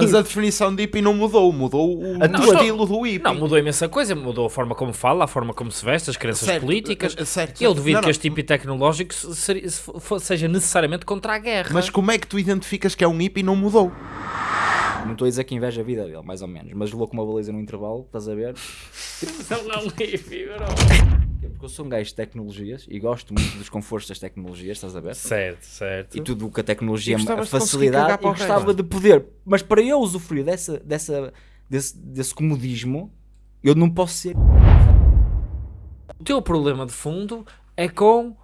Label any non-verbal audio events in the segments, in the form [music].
Mas a definição de hippie não mudou, mudou o, A o tua- estilo do hippie. Não, mudou imensa coisa, mudou a forma como fala, a forma como se veste, as crenças Certo, políticas. eh, certo, Eu certo. duvido Não, que não. este hippie tecnológico seja necessariamente contra a guerra. Mas como é que tu identificas que é um hippie e não mudou? Não estou a dizer que inveja a vida dele, mais ou menos. Mas levou com uma baliza no intervalo, estás a ver? [laughs] não Porque eu sou um gajo de tecnologias e gosto muito dos confortos das tecnologias, estás a ver? Certo, certo. E tudo o que a tecnologia, E a facilidade, o gostava de poder. Mas para eu usufruir dessa, dessa, desse, desse comodismo, eu não posso ser. O teu problema de fundo é com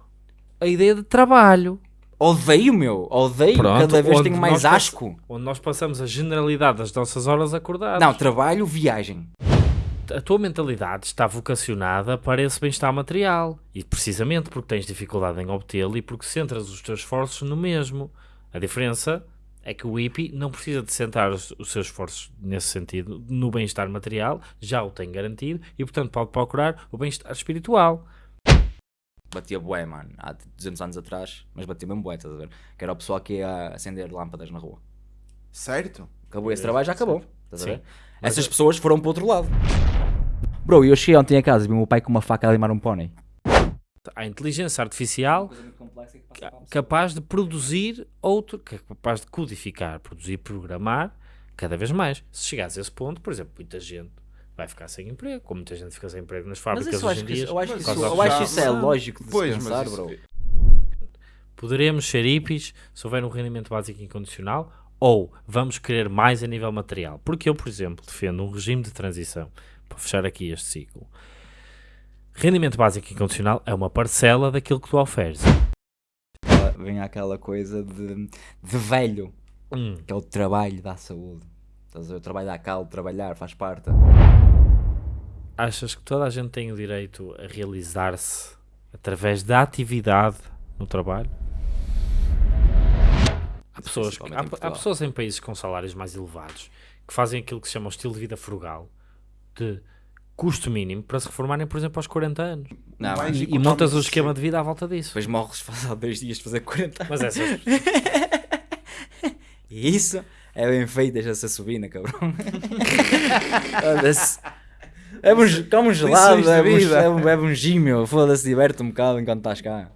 a ideia de trabalho. Odeio, meu, odeio. Pronto, Cada vez tenho mais asco. Onde nós passamos a generalidade das nossas horas acordadas. Não, trabalho, viagem. A tua mentalidade está vocacionada para esse bem-estar material. E precisamente porque tens dificuldade em obtê-lo e porque centras os teus esforços no mesmo. A diferença é que o hippie não precisa de centrar os, os seus esforços nesse sentido, no bem-estar material, já o tem garantido e, portanto, pode procurar o bem-estar espiritual. Batia bué, mano, há 200 anos atrás, mas batia mesmo bué, estás a ver? Que era o pessoal que ia acender lâmpadas na rua. Certo? Acabou esse trabalho, já acabou. Estás a Sim. ver? Essas pessoas foram para o outro lado. Bro, eu cheguei ontem a casa e vi o meu pai com uma faca a limar um pônei. Há inteligência artificial ca- capaz de produzir outro, é capaz de codificar, produzir, programar cada vez mais. Se chegares a esse ponto, por exemplo, muita gente vai ficar sem emprego, como muita gente fica sem emprego nas Mas fábricas isso eu hoje em dia. isso- eu acho que Mas isso, eu acho isso é lógico de Pois, mas pensar, isso- bro. Poderemos ser hippies se houver um rendimento básico incondicional ou vamos querer mais a nível material. Porque eu, por exemplo, defendo um regime de transição, para fechar aqui este ciclo. Rendimento básico incondicional é uma parcela daquilo que tu ofereces. Vem aquela coisa de, de velho, Hum. que é o trabalho da saúde. Estás a ver? O trabalho dá calo, trabalhar, faz parte. Achas que toda a gente tem o direito a realizar-se através da atividade no trabalho? Há pessoas, há, há pessoas em países com salários mais elevados que fazem aquilo que se chama o estilo de vida frugal, de custo mínimo, para se reformarem, por exemplo, aos 40 anos. Não, E, e económico montas o esquema de vida à volta disso. depois morres faz há dois dias de fazer 40 anos. Mas [laughs] essas, E isso é bem feito, deixa-se subir, né, cabrão? É um, come um gelado, é um, vida. é um, bebe um. Foda-se, diverte um bocado enquanto estás cá.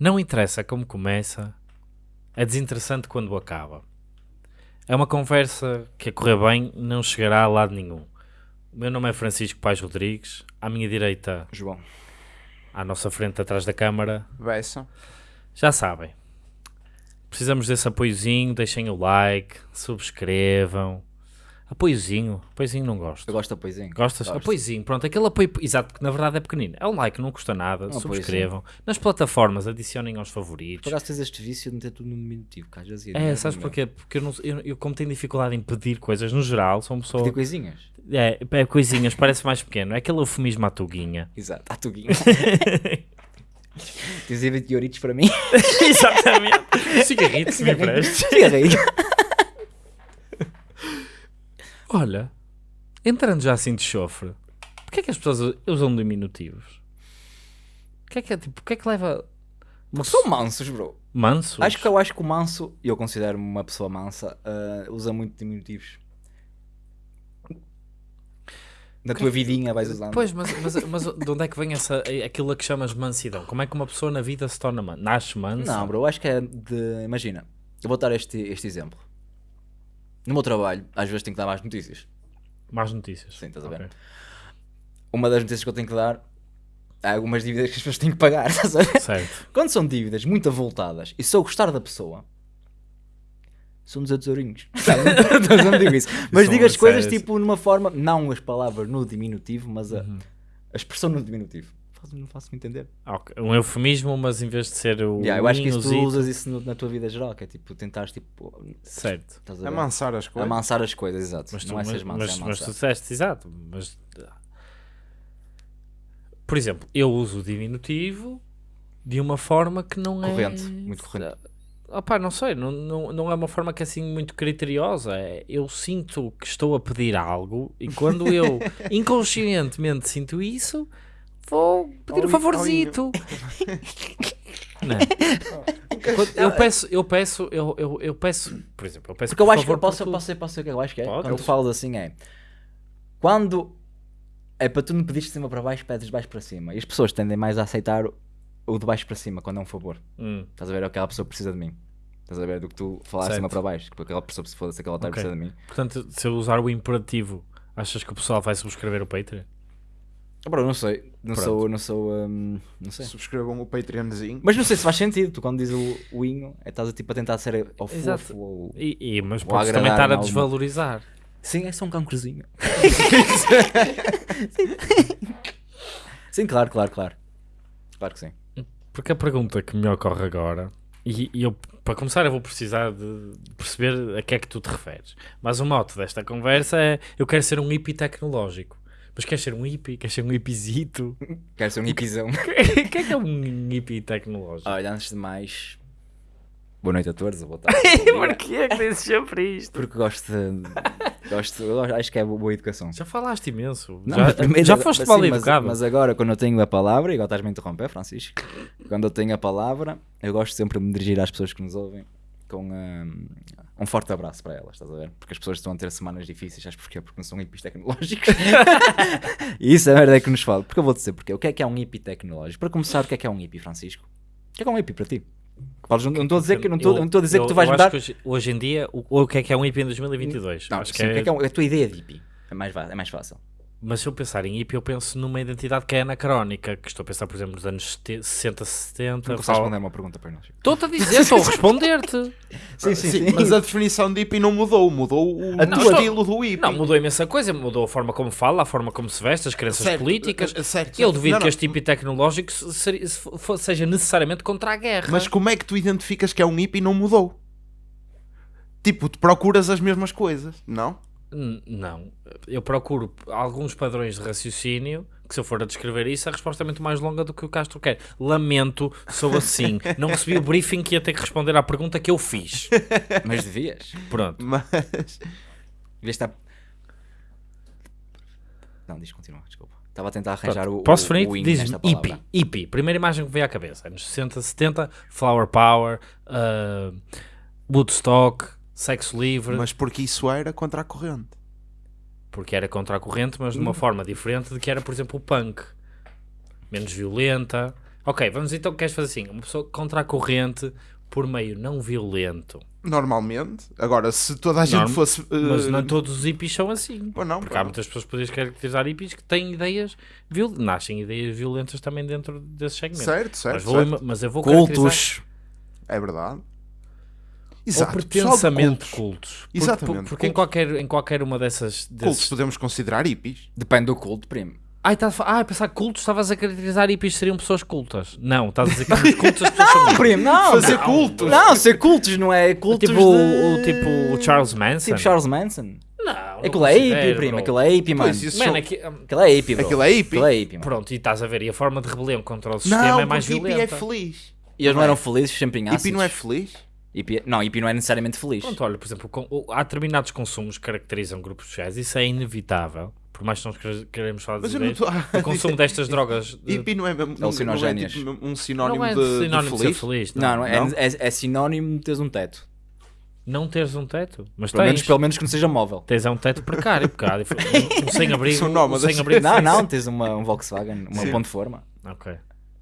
Não interessa como começa, é desinteressante quando acaba. É uma conversa que a correr bem não chegará a lado nenhum. O meu nome é Francisco Pais Rodrigues, à minha direita, João. à nossa frente, atrás da câmara, Beça. Já sabem. Precisamos desse apoiozinho, deixem o like, subscrevam. Apoiozinho, apoiozinho não gosto. Eu gosto de apoiozinho. Gostas? Gosto. Apoiozinho, pronto, aquele apoio, exato, porque na verdade é pequenino. É um like, não custa nada, Um subscrevam. Nas plataformas, adicionem aos favoritos. Por acaso tens este vício de meter tudo no diminutivo, que às vezes É, mesmo, sabes porquê? Porque eu, não, eu, eu, como tenho dificuldade em pedir coisas, no geral, sou uma pessoa... Pedir coisinhas. É, é coisinhas, parece mais pequeno. É aquele eufemismo à tuguinha. [laughs] Exato, à tuguinha. [laughs] Tens aí 20 euritos para mim? [laughs] Exatamente. Cigarrito, se me emprestes. Cigarrinho. Olha, entrando já assim de chofre, porquê é que as pessoas usam diminutivos? O que é que é, tipo, o que é que leva... Uma São mansos, bro. Manso? Acho que eu acho que o manso, e eu considero-me uma pessoa mansa, ah, usa muito diminutivos. Na tua vidinha vais usando. Pois, mas, mas, mas de onde é que vem essa, aquilo a que chamas mansidão? Como é que uma pessoa na vida se torna mansa? Nasce mansa? Não, bro, eu acho que é de. Imagina, eu vou dar este, este exemplo. No meu trabalho, às vezes tenho que dar mais notícias. Más notícias. Sim, estás a ver? Uma das notícias que eu tenho que dar há algumas dívidas que as pessoas têm que pagar, [laughs] estás a ver? Certo. Quando são dívidas muito avultadas e se eu gostar da pessoa, são 200 eurinhos. [laughs] Não digo isso. [laughs] Mas São digo as coisas tipo numa forma, não as palavras no diminutivo, mas a, Uhum. a expressão no diminutivo. Não faço-me entender. Ok, Um eufemismo, mas em vez de ser o. Yeah, eu acho que isso tu usas isso no- na tua vida geral, que é tipo tentares tipo. Certo. Estás a? Amansar as coisas. Amansar as coisas, exato. Mas tu, não é mas, mas, é mas tu disseste, exato. Mas, por exemplo, eu uso o diminutivo de uma forma que não é. Corrente, muito corrente. Opá, não sei, não, não, não é uma forma que é assim muito criteriosa. É, eu sinto que estou a pedir algo e quando eu [laughs] inconscientemente sinto isso, vou pedir Ao um favorzito. Não. [laughs] Eu peço, eu peço, eu, eu, eu peço, por exemplo, eu peço Porque eu por acho que favor eu posso, tudo. posso, ser, posso o que eu acho que é. Pode. Quando tu falas assim é. Quando é para tu não pedires de cima para baixo, pedes de baixo para cima. E as pessoas tendem mais a aceitar o- o de baixo para cima quando é um favor. Hum, Estás a ver? Aquela pessoa precisa de mim. Estás a ver? Do que tu falar de Certo. cima para baixo. Que aquela pessoa, se foda-se, aquela otária Ok. precisa de mim. Portanto, se eu usar o imperativo, achas que o pessoal vai subscrever o Patreon? Ah, Bro, não sei. Não Pronto. sou. Não sou. hum, não sei. Subscrevam o Patreonzinho. Mas não sei se faz sentido. Tu quando dizes o, o inho, é estás a, tipo, a tentar ser ao Exato. fofo ou. E, e- mas Ou podes também estar a alguma- desvalorizar. Sim, é só um cancrozinho. [laughs] [laughs] sim, claro, claro, claro. Claro que sim. Porque a pergunta que me ocorre agora, e, e eu, para começar, eu vou precisar de perceber a que é que tu te referes. Mas o mote desta conversa é: eu quero ser um hippie tecnológico. Mas queres ser um hippie? Queres ser um hippiezito? Quero ser um hippizão. [laughs] O que é que é um hippie tecnológico? Olha, antes de mais, boa noite a todos, boa tarde. [laughs] Porquê é que dizes sempre isto? Porque gosto de. Gosto, acho que é boa educação. Já falaste imenso. Não, já mas primeiro- já foste sim, mal mas- educado. Mas agora, quando eu tenho a palavra, e agora estás-me a interromper, Francisco. Quando eu tenho a palavra, eu gosto sempre de me dirigir às pessoas que nos ouvem com hum, um forte abraço para elas, estás a ver? Porque as pessoas estão a ter semanas difíceis, sabes porquê? Porque não são hippies tecnológicos. e isso é a merda que nos fala. Porque eu vou dizer porquê. O que é que é um hippie tecnológico? Para começar, o que é que é um hippie, Francisco? O que é que é um hippie para ti? Podes- não estou a dizer que, não estou, não estou a dizer eu- que tu vais eu mudar. acho que hoje, hoje em dia, o, o que é que é um hippie em 2022? Não, acho sim, o que é que é um- a tua ideia de hippie? É mais, é mais fácil. Mas se eu pensar em hippie, eu penso numa identidade que é anacrónica, que estou a pensar, por exemplo, nos anos 70, 60, 70. Não consegues fala- responder uma pergunta para nós. Estou-te a dizer, estou a responder-te. [laughs] Sim, Sim, mas a definição de hippie não mudou. Mudou o A tua- estilo do hippie. Não, mudou imensa coisa, mudou a forma como fala, a forma como se veste, as crenças Certo, políticas. eh, certo, Eu duvido Não, que este hippie tecnológico seja necessariamente contra a guerra. Mas como é que tu identificas que é um hippie e não mudou? Tipo, tu procuras as mesmas coisas, não? Não, eu procuro alguns padrões de raciocínio que se eu for a descrever isso, a resposta é muito mais longa do que o Castro quer. Lamento, sou assim. [laughs] Não recebi o briefing que ia ter que responder à pergunta que eu fiz. [laughs] Mas devias. Pronto. Mas Devias estar. Não, diz, continua, desculpa. Estava a tentar arranjar o. Posso o, o palavra. hippie. Hippie. Primeira imagem que veio à cabeça. Anos 60, 70, Flower Power, uh, Woodstock, Sexo Livre. Mas porque isso era contra a corrente. Porque era contra a corrente, mas de Hum. uma forma diferente de que era, por exemplo, o punk. Menos violenta. Ok, vamos então, queres fazer assim? Uma pessoa contra a corrente por meio não violento. Normalmente. Agora, se toda a gente Norm- fosse. Mas eh, não todos os hippies são assim. Pô, não, Porque pô, há não. muitas pessoas que podias caracterizar hippies que têm ideias violentas. Nascem ideias violentas também dentro desses segmentos. Certo, certo. mas, vou, certo. mas eu vou caracterizar Cultos. É verdade. Ou Exato. pertensamento cultos. cultos. Porque- Exatamente, Porque, em, cultos. qualquer, em qualquer uma dessas... Cultos Desses... podemos considerar hippies. Depende do culto, primo. Ai, estás a fa- ah, pensar que cultos, estavas a caracterizar hippies seriam pessoas cultas. Não, estás a dizer que nos cultos as pessoas são hippies. [laughs] Primo, não. Fazer não. cultos. Não, ser cultos não é cultos. Tipo, de... o, o- tipo o Charles Manson. Tipo Charles Manson. Não, Aquilo é hippie, primo. Aquilo é hippie, mano. Pois, isso Man, são- aqui- Aquilo é hippie, bro. Aquilo é hippie. Aquilo é hippie, mano. Pronto, e estás a ver, e a forma de rebelião contra o sistema Não, é mais porque hippie é violenta. feliz. E eles não eram felizes sempre em ácidos. Hippie não é feliz? Hippie- Não, hippie não é necessariamente feliz. Pronto, olha, por exemplo, com- o- há determinados consumos que caracterizam grupos sociais, isso é inevitável. Por mais que nós quere- queremos falar Mas de eu não ideias, a o consumo [laughs] destas drogas de- Hippie não é, mesmo- não, não é tipo um sinónimo, não é de, de sinónimo de, feliz? ser feliz. Não, não, é, Não? é, é sinónimo de teres um teto. Não teres um teto, mas Pelo tens. menos, pelo menos que não seja móvel. Tens é um teto precário, dif- um, um [laughs] sem-abrigo. Um nómadas. sem-abrigo. Não, não, tens uma, um Volkswagen, uma Sim. ponte de forma. Ok.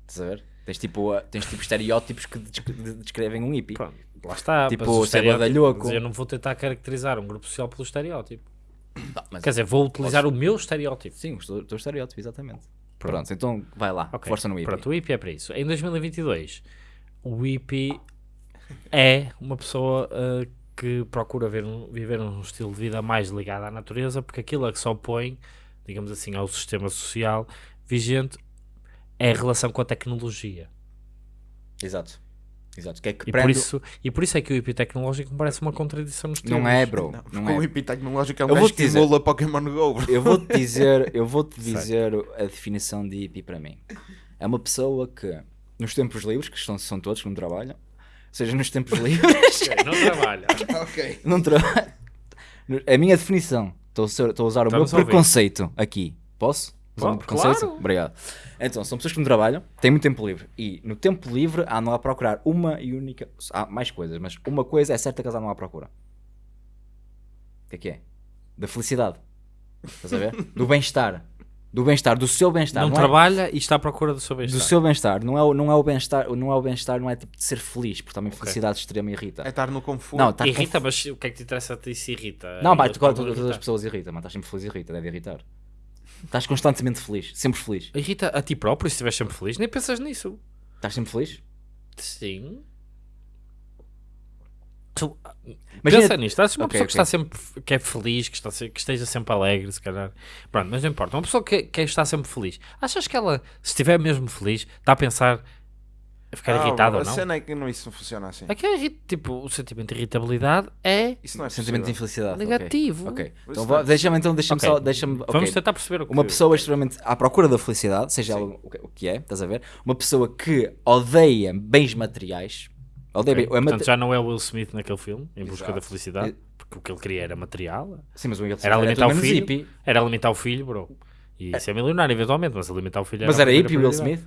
Estás a ver? Tens tipo, tens tipo estereótipos que descre- de- descrevem um hippie. Pronto, lá está. Tipo, mas o ser estereótipo- Eu não vou tentar caracterizar um grupo social pelo estereótipo. Mas- Quer dizer, vou utilizar o meu estereótipo. Sim, o teu, estereótipo, exatamente. Pronto, então vai lá, Ok, força no hippie. Pronto, o hippie é para isso. Em 2022, o hippie é uma pessoa uh, que procura ver viver um estilo de vida mais ligado à natureza, porque aquilo a que se opõe, digamos assim, ao sistema social vigente é a relação com a tecnologia. Exato. Exato. Que é que E prende... por, isso, e por isso é que o hippie tecnológico me parece uma contradição nos termos. Não é, bro. Não, Não, porque o é. hippie tecnológico é um Eu gajo que emula Pokémon GO. bro. Eu vou-te dizer, eu vou-te [laughs] dizer a definição de hippie para mim. É uma pessoa que nos tempos livres, que são, são todos que não trabalham, ou seja, nos tempos [laughs] livres, Ok, não trabalha. ok. [laughs] não trabalham. A minha definição, estou a usar- o meu Estamos a ouvir. preconceito aqui. Posso? Preconceito? claro. Obrigado. Então, são pessoas que não trabalham, têm muito tempo livre e no tempo livre andam a procurar uma e única. Há mais coisas, mas uma coisa é certa que eles andam à procura. O que é que é? Da felicidade. Estás a ver? Do bem-estar. Do bem-estar, do seu bem-estar. Não é- trabalha e está à procura do seu do bem-estar. seu bem-estar, não é, o- não é o bem-estar, não é o bem-estar, não é tipo de ser feliz, porque também felicidade extrema irrita. É estar no conforto. Não, tá Irrita, mas o que é que te interessa a ti se irrita? Não, pá, tu, como todas irrita. as pessoas irritam, mas estás sempre feliz irrita, deve irritar. Estás constantemente feliz, sempre feliz. Irrita a ti próprio se estiveres sempre feliz, nem pensas nisso. Estás sempre feliz? Sim. Tu, Imagina- pensa nisto, estás uma Ok, pessoa que ok. está sempre que é feliz, que, está, que esteja sempre alegre, se calhar. Pronto, mas não importa. Uma pessoa que, que está sempre feliz, achas que ela, se estiver mesmo feliz, está a pensar ficar Ah, irritada a ou não? cena é que não, isso não funciona assim. É que é tipo, o sentimento de irritabilidade é Isso não é Sentimento de infelicidade. negativo. Ok. Então Isso vá- não- deixa-me então, deixa-me Ok. só, deixa-me. ok. Vamos tentar perceber o que Uma pessoa extremamente à procura da felicidade, seja ela o que- o que é, estás a ver? Uma pessoa que odeia bens materiais. Odeia bem- é Portanto, mate- já não é o Will Smith naquele filme, em busca da felicidade, porque o que ele queria era material, Sim, mas o Will Smith era alimentar o menos filho, hippie. era alimentar o filho, bro. E ser milionário eventualmente, mas alimentar o filho Mas a era hippie o Will. Smith?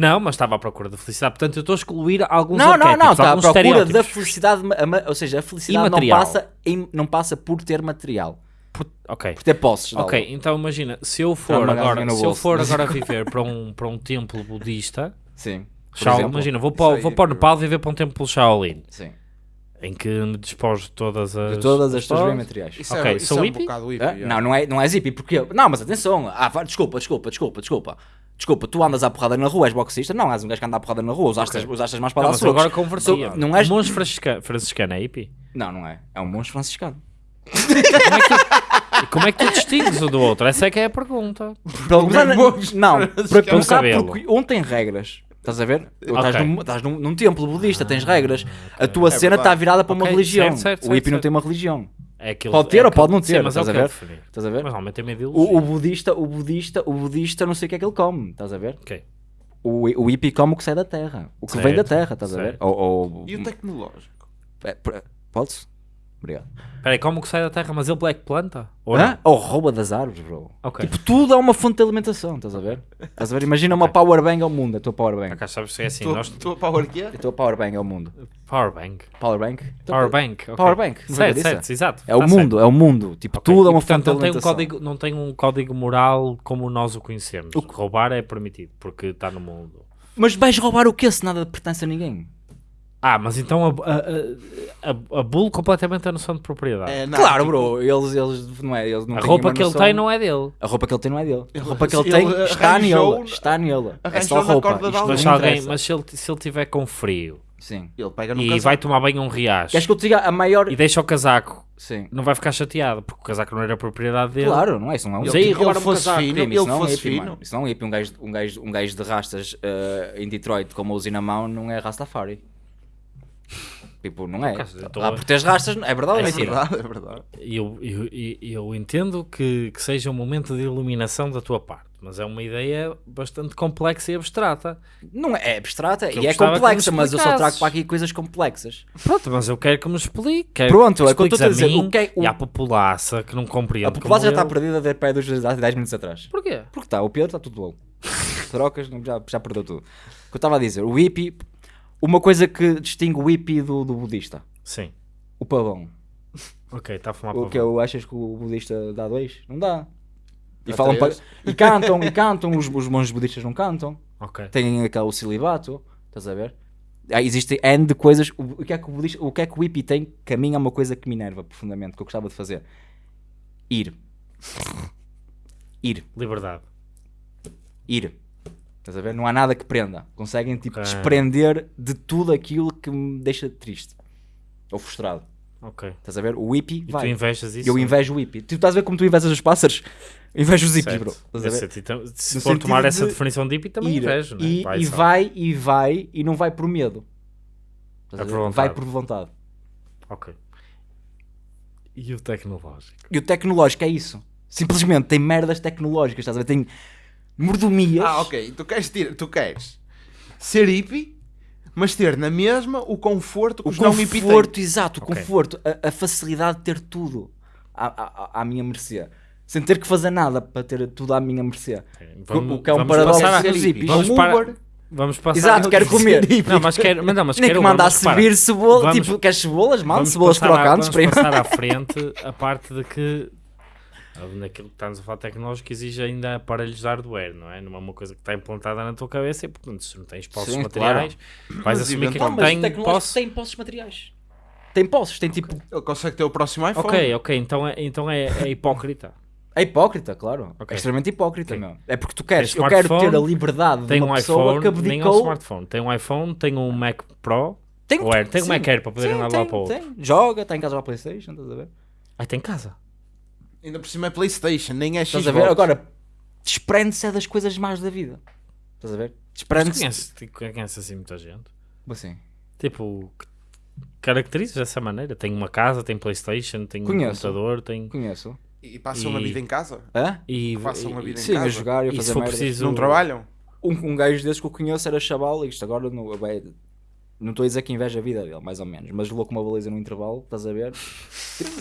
Não, mas estava à procura da felicidade. Portanto, eu estou a excluir alguns Não, não, não, está à procura da felicidade, ou seja, a felicidade não passa, em- não passa por ter material, Por- Ok. por ter posses. Ok, algo. então imagina, se eu for agora, se eu for agora [laughs] viver para um, para um templo budista, Sim. Shao- exemplo. imagina, vou para, aí, vou para o. Nepal viver para um templo Shaolin, Sim. em que me despojo de todas as... De todas as tuas bens materiais. Isso Ok, é, sou é um hippie? hippie. Ah. Não, não é, não é hippie, porque... Não, mas atenção. Ah, desculpa, desculpa, desculpa, desculpa. Desculpa, tu andas à porrada na rua, és boxista? Não, és um gajo que anda à porrada na rua, usaste, Ok. usaste as mãos para Não, dar socos. agora convertia. Sou- Não és... Monge franciscano, franciscano é hippie? Não, não é. É um monge franciscano. E como é que tu distingues o do outro? Essa é que é a pergunta. Começar, monge não, para começar, porque um tem regras. Estás a ver? Estás, num, estás num, num templo budista, tens regras. A tua É cena está virada para uma Ok, religião. certo, certo, o certo, hippie não certo. tem uma religião. É aquilo, Pode ter é ou pode não ter, Sim, mas é o estás a que eu ver? Estás a ver? Mas normalmente é uma ideologia. O, o budista, o budista, o budista, não sei o que é que ele come. Estás a ver? Ok. O, o hippie come o que sai da terra. O que vem da Certo, terra, estás a ver? certo. Ou, ou- E o tecnológico? É, Pode-se? Obrigado. Espera aí, como que sai da terra? Mas ele black planta? Ou Hã? Ou rouba das árvores, bro. Ok. Tipo, tudo é uma fonte de alimentação, estás a ver? Estás a ver? Imagina uma Ok. powerbank ao mundo, a tua powerbank. Acá sabes que é assim, Tu, nós... tu a power que é? A tua powerbank é o mundo. Powerbank. Powerbank? Powerbank. ok. Powerbank, não Certo, é certo, exato. É o Tá mundo, é o mundo. Tipo, certo. Ok, tudo é e, uma portanto, fonte de não tem, um alimentação. código, não tem um código moral como nós o conhecemos. Roubar é permitido, porque está no mundo. Mas vais roubar o quê se nada pertence a ninguém? Ah, mas então a, a, a, a bull completamente a noção de propriedade. É, não, claro, tipo, bro, eles, eles não é, eles não a roupa que ele noção- tem não é dele. A roupa que ele tem não é dele. A Ele- roupa que ele ele tem está nele. Está nele. É só roupa. Mas, alguém, mas se ele se ele tiver com frio Sim. Ele pega no e casaco. vai tomar banho a um riacho Queres que eu te diga a maior... e deixa o casaco, Sim. não vai ficar chateado, porque o casaco não era propriedade dele. Claro, não é isso, não é um Ele um fosse casaco, fino, primo, isso ele não é um fosse hippie, fino. mano. Isso não é um hippie. Um gajo, um gajo, um gajo de rastas eh, em Detroit com uma usina mão não é Rastafari. Tipo, não é. Caso, eu tô Ah, a- por teres rastas, é verdade ou É mentira? verdade, é verdade. Eu, eu, eu, entendo que, que seja um momento de iluminação da tua parte, mas é uma ideia bastante complexa e abstrata. Não é, é abstrata e é complexa, mas eu só trago para aqui coisas complexas. Pronto, mas eu quero que me explique. Quero Pronto, que é que eu estou a dizer, mim o que é- o- E à populaça que não compreende. A população já está perdida de pé dos 10 minutos atrás. Porquê? Porque está, o Pedro está tudo louco. [laughs] Trocas, já, já perdeu tudo. O que eu estava a dizer, o hippie, uma coisa que distingue o hippie do, do budista, Sim. o pavão. Ok, está a fumar O que eu achas que o budista dá dois? Não dá. E, Dá falam pa- três. e cantam, e cantam, os, os monges budistas não cantam. Ok. Têm aquele celibato, estás a ver? Ah, Existem N de coisas. O, o que é que o, budista, o que é que o hippie tem? Que a mim é uma coisa que me enerva profundamente, que eu gostava de fazer. Ir. Ir. Liberdade. Ir. Estás a ver? Não há nada que prenda. Conseguem tipo Ok. desprender de tudo aquilo que me deixa triste. Ou frustrado. Ok. Estás a ver? O hippie E tu vai. invejas isso? Eu invejo o hippie. Tu estás a ver como tu invejas os pássaros? [laughs] Invejo os hippies, bro. Então, se for tomar sentido essa de definição de hippie, também Ir. invejo, né? E, Vai e vai, e vai, e não vai por medo. É por vai por vontade. Ok. E o tecnológico? E o tecnológico é isso. Simplesmente tem merdas tecnológicas, estás a ver? Tem mordomias. Ah, ok. Tu queres, tirar, tu queres ser hippie, mas ter na mesma o conforto que O os não hippie têm. conforto, exato, o Ok. conforto, a, a facilidade de ter tudo à, à, à minha mercê. Sem ter que fazer nada para ter tudo à minha mercê. Vamos- o que é um vamos paradoxo dos hippies. Vamos Um para- Uber. Vamos passar Exato, quero comer. Não, mas quero, mas não, mas Nem quero que mandar subir cebola, Vamos- tipo, queres cebolas, mano? Vamos Cebolas crocantes, vamos primo. passar à frente a parte de que naquilo que estamos a falar tecnológico exige ainda aparelhos de hardware, não é? Não é uma coisa que está implantada na tua cabeça e portanto se não tens posses Sim, materiais vais Mas assumir que não Não, mas o tem tecnológico posse. tem posses materiais. Tem posses, tem tipo... Ele consegue ter o próximo iPhone. Ok, ok, então é, então é, é hipócrita. É hipócrita, claro. Ok. É extremamente hipócrita, Ok. meu. É porque tu queres, Tem eu quero ter a liberdade Tem de um uma pessoa iPhone, que nem é um abdicou... smartphone, tem um iPhone, tem um Mac Pro, Tem, ou Air, tem um. Mac Air para poder Sim, andar um tem, lado para o outro. tem. Joga, está em casa a Playstation, estás a ver? Ai, tem casa. Ainda por cima é Playstation, nem é Xbox. Estás a ver? Agora, desprende-se é das coisas más da vida. Estás a ver? Desprende-se... conheces, conheces assim muita gente? Assim. Tipo, caracterizas dessa maneira. Tem uma casa, tem Playstation, tem um Conheço. computador, tem... Conheço. E passam a E- vida em casa. Hã? E, Passam a e- vida em Sim, a casa. jogar e a e se fazer for merdas. preciso... Não trabalham. Um, um gajo desses que eu conheço era chaval, e isto agora não, bem, não estou a dizer que inveja a vida dele, mais ou menos, mas levou com uma baliza no intervalo, estás a ver?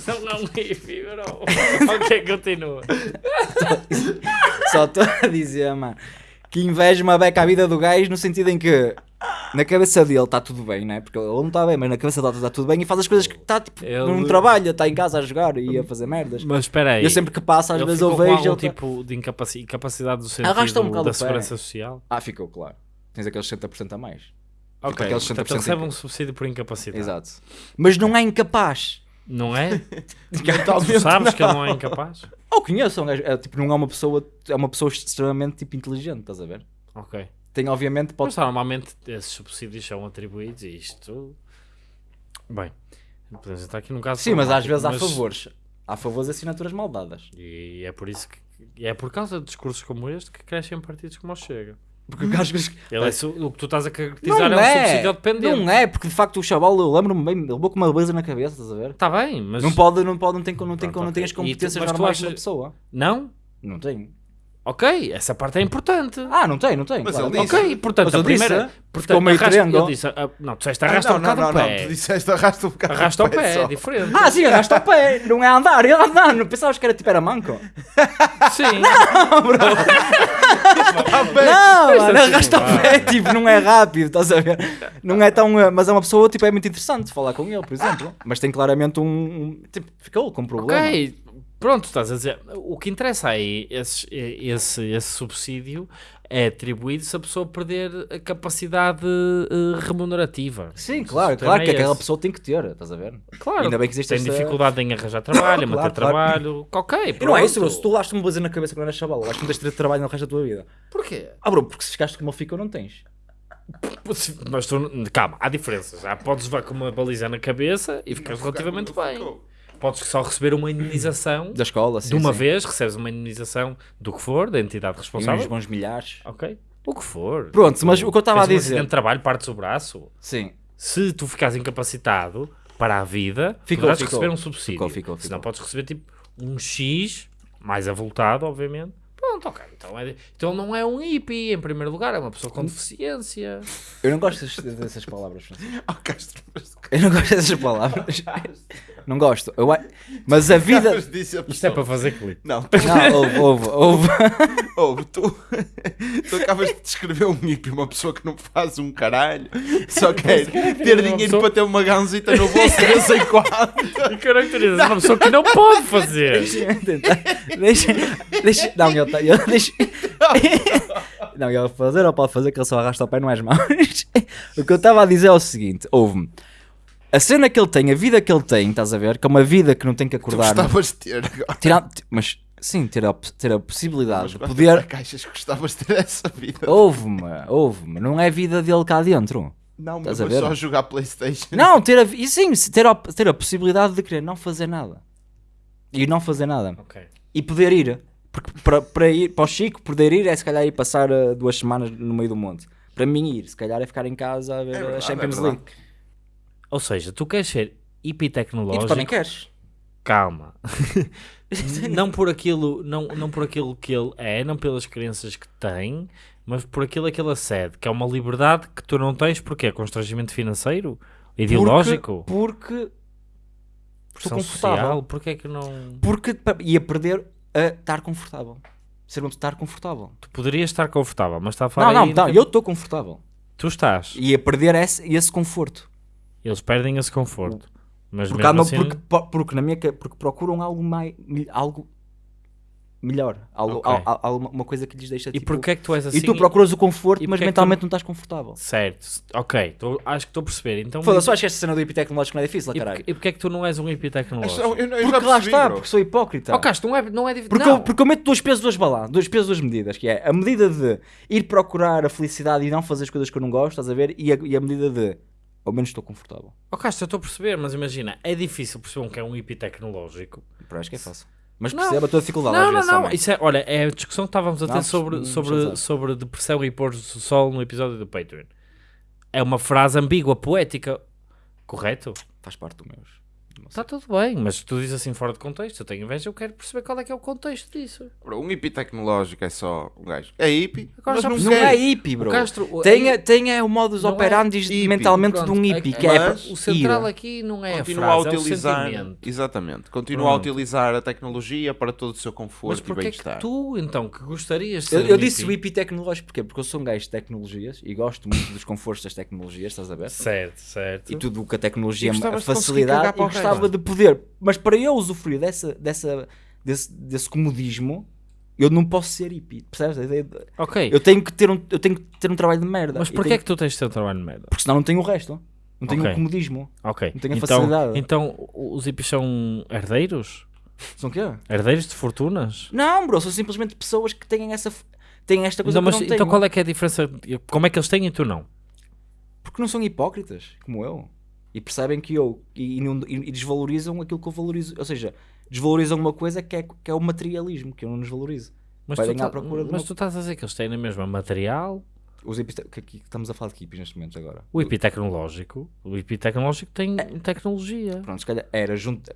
Não, não, hippie, bro. [laughs] ok, continua. [laughs] Só estou a dizer, mano, que inveja uma beca à vida do gajo no sentido em que na cabeça dele está tudo bem, né? Porque ele não está bem, mas na cabeça dele está tudo bem e faz as coisas que está tipo, Ele- não trabalha, está em casa a jogar e a fazer merdas. Mas espera aí. Eu sempre que passo, às ele vezes ficou eu com vejo. algum ele tá- tipo de incapaci- incapacidade do sentido Arrasta um bocado da segurança social? Ah, ficou claro. Tens aqueles 60% a mais. Ok, aqueles portanto 60% ele recebe um subsídio por incapacidade. Exato. Mas não é incapaz. Não é? [laughs] Tu sabes que ele não. é incapaz? Ou conheço, é um gajo, é, tipo, não é uma pessoa, é uma pessoa extremamente tipo, inteligente, estás a ver? Ok. Tem obviamente, pode Mas normalmente esses subsídios são atribuídos e isto... Bem, podemos estar aqui num caso Sim, mas às vezes há mas- favores. Há favores e assinaturas mal dadas. E é por isso que... é por causa de discursos como este que crescem partidos como o Chega. Porque o gajo. Ele é su- o que tu estás a caracterizar Não é um é, subsídio dependente. não é, porque de facto o chaval, eu lembro-me bem, ele levou com uma beleza na cabeça, estás a ver? Está bem, mas... Não pode, não pode, não tem, não tem, Pronto, não tem ok. as competências tu normais achas- uma pessoa. Não? Não tem. Ok, essa parte é importante. Ah, não tem, não tem. Mas claro. ele disse- ok, portanto, Mas a primeira... disse, portanto, ficou meio arrasta, triângulo. ele disse, ah, não, tu disseste Ah, arrasta não, um bocado não, o não, pé. tu disseste arrasta um bocado Arrasta o pé, é só. diferente. Ah, sim, arrasta o pé, não é andar, ele andar, não pensavas que era tipo era manco? Sim. Ah, [laughs] bem, Não, Mas mano, assim, arrasta o pé, tipo, não é rápido, estás a ver? Não é tão. eh, Mas é uma pessoa, tipo, é muito interessante falar com ele, por exemplo. Mas tem claramente um. um- tipo, ficou com um problema. ok, pronto, estás a dizer. O que interessa aí, esse, esse, esse subsídio é atribuído se a pessoa perder a capacidade eh, remunerativa. Sim, claro, claro é que aquela esse. pessoa tem que ter, estás a ver? Claro, Ainda bem que existe tem esta- dificuldade em arranjar trabalho, em [laughs] Claro, manter claro. trabalho. Ok, E não é isso, pronto. bro, se tu laste uma beleza na cabeça quando eras chaval, acho que não tens de ter trabalho no resto da tua vida. Porquê? Ah, bro, porque se ficaste como ele ficou, não tens. Mas tu, calma, há diferenças. Já podes levar com uma baliza na cabeça e ficas relativamente bem. Podes só receber uma indenização Da escola, sim. de uma sim. vez, recebes uma indenização do que for, da entidade E uns responsável. bons milhares. Ok. O que for. Pronto, mas o que eu estava a um dizer- acidente de trabalho, partes o braço. Sim. Se tu ficares incapacitado para a vida, Ficou, poderás ficou. receber um subsídio. Ficou, ficou, Se não ficou. podes receber tipo um X, mais avultado, obviamente. Pronto, ok. Então, é, então não é um hippie, em primeiro lugar, é uma pessoa com deficiência. Eu não gosto dessas, dessas palavras, Francisco. [laughs] Oh, Castro, mas Eu não gosto dessas palavras. Não gosto. Eu, mas a vida. A Isto é para fazer clipe. Não, tu, Não, houve, houve, houve. [laughs] ouve, tu, tu acabas de descrever um hippie, uma pessoa que não faz um caralho, só quer ter uma dinheiro pessoa- para ter uma ganzita no bolso de vez em quando. [laughs] E caracteriza uma pessoa que não pode fazer. Deixa-me tentar. Deixa, deixa, não, tá, ele, [laughs] não, ele fazer ou pode fazer que ele só arrasta o pé não é as mãos. [laughs] O que eu estava a dizer é o seguinte: houve-me. A cena que ele tem, a vida que ele tem, estás a ver? Que é uma vida que não tem que Tu acordar. não- gostavas de ter agora. tirar, mas sim, ter a, ter a possibilidade Mas de poder. caixas gostavas de ter essa vida? Houve-me, houve-me. Não é vida dele cá dentro. Não, mas a ver? só jogar Playstation. Não, ter a, e sim, ter a, ter a possibilidade de querer não fazer nada. E não fazer nada. Ok. E poder ir. Porque para, para ir para o Chico, poder ir é se calhar ir passar uh, duas semanas no meio do monte. Para mim ir, se calhar é ficar em casa a ver É verdade, a Champions é League. Ou seja, tu queres ser hippie E tu também queres. calma. [laughs] não por aquilo, não, não por aquilo que ele é, não pelas crenças que tem, mas por aquilo que ele acede, que é uma liberdade que tu não tens porque é constrangimento financeiro, ideológico, Porque, porque pressão confortável. social, porque é que não porque ia perder a estar confortável. Ser um estar confortável. tu poderias estar confortável, mas está a falar Não, não, não, eu estou confortável. tu estás, Ia perder esse, esse conforto. eles perdem esse conforto. Mas Porque, mesmo assim, porque, po- porque na minha porque procuram algo mais algo melhor, algo, Ok. al- al- algo- uma coisa que lhes deixa e tipo, porquê é que tu és assim? e tu procuras o conforto, e mas é que tu- mentalmente não estás confortável. Certo, ok, tô- acho que estou a perceber. Então, Foda-se, eu acho que esta cena do hippie tecnológico não é difícil, e, caralho. e porque é que tu não és um hippie Mas tecnológico? eu- eu já Porque lá percebi, está, bro. porque sou hipócrita. Oh, Castro, não é, não é difícil. Porque, não. eu, porque eu meto dois pesos, duas balanças, dois pesos, duas medidas, que é a medida de ir procurar a felicidade e não fazer as coisas que eu não gosto, estás a ver? E a, e a medida de, ao menos estou confortável. Oh, Castro, eu estou a perceber, mas imagina, é difícil perceber um que é um hippie tecnológico. Pero acho que é fácil. Mas Não. perceba a tua dificuldade Não, às não, vezes não. Isso é, olha, é a discussão que estávamos a ter Não, sobre, não sobre, sobre depressão e pôr do sol no episódio do Patreon. É uma frase ambígua, poética. Correto? Faz parte do meus. Está tudo bem, mas tu dizes assim fora de contexto. Eu tenho inveja, eu quero perceber qual é que é o contexto disso. Bro, um hippie tecnológico é só um gajo. É hippie, Agora mas já não. Não é hippie, bro. O Castro, Tenha, tenha o modus Não é operandi hippie. mentalmente Pronto, de um é- hippie, é- que é mas o central ir. aqui não é Continua a a frase, utilizar. é o sentimento. exatamente. Continua a Pronto. utilizar a tecnologia para todo o seu Mas conforto e porquê é que bem-estar. tu, então, que gostarias de ser Eu, um eu disse o hippie? hippie tecnológico porquê? Porque eu sou um gajo de tecnologias e gosto muito dos confortos das tecnologias, estás a ver? Certo, certo. E tudo o que a tecnologia, E a facilidade, gostava de poder. Mas para eu usufruir dessa, dessa, desse, desse comodismo, eu não posso ser hippie, percebes? Ok, Eu tenho que ter um, eu tenho que ter um trabalho de merda. mas porquê tenho- é que tu tens de ter um trabalho de merda? Porque senão não tenho o resto. Não tenho Ok. o comodismo. Ok, Não tenho a então, facilidade. então os hippies são herdeiros? São o quê? Herdeiros de fortunas? Não, bro, são simplesmente pessoas que têm essa têm esta coisa Não, mas não então tenho. qual é que é a diferença? Como é que eles têm e tu não? Porque não são hipócritas, como eu. E percebem que eu. E, e desvalorizam aquilo que eu valorizo. Ou seja, desvalorizam uma coisa que é, que é o materialismo, que eu não desvalorizo. Mas, tu, tá- mas uma- tu estás a dizer que eles têm na mesma material, Os que, que estamos a falar de hippies neste momento agora. o hippie tecnológico, o hippie tecnológico tem É. tecnologia. Pronto, se calhar era junto.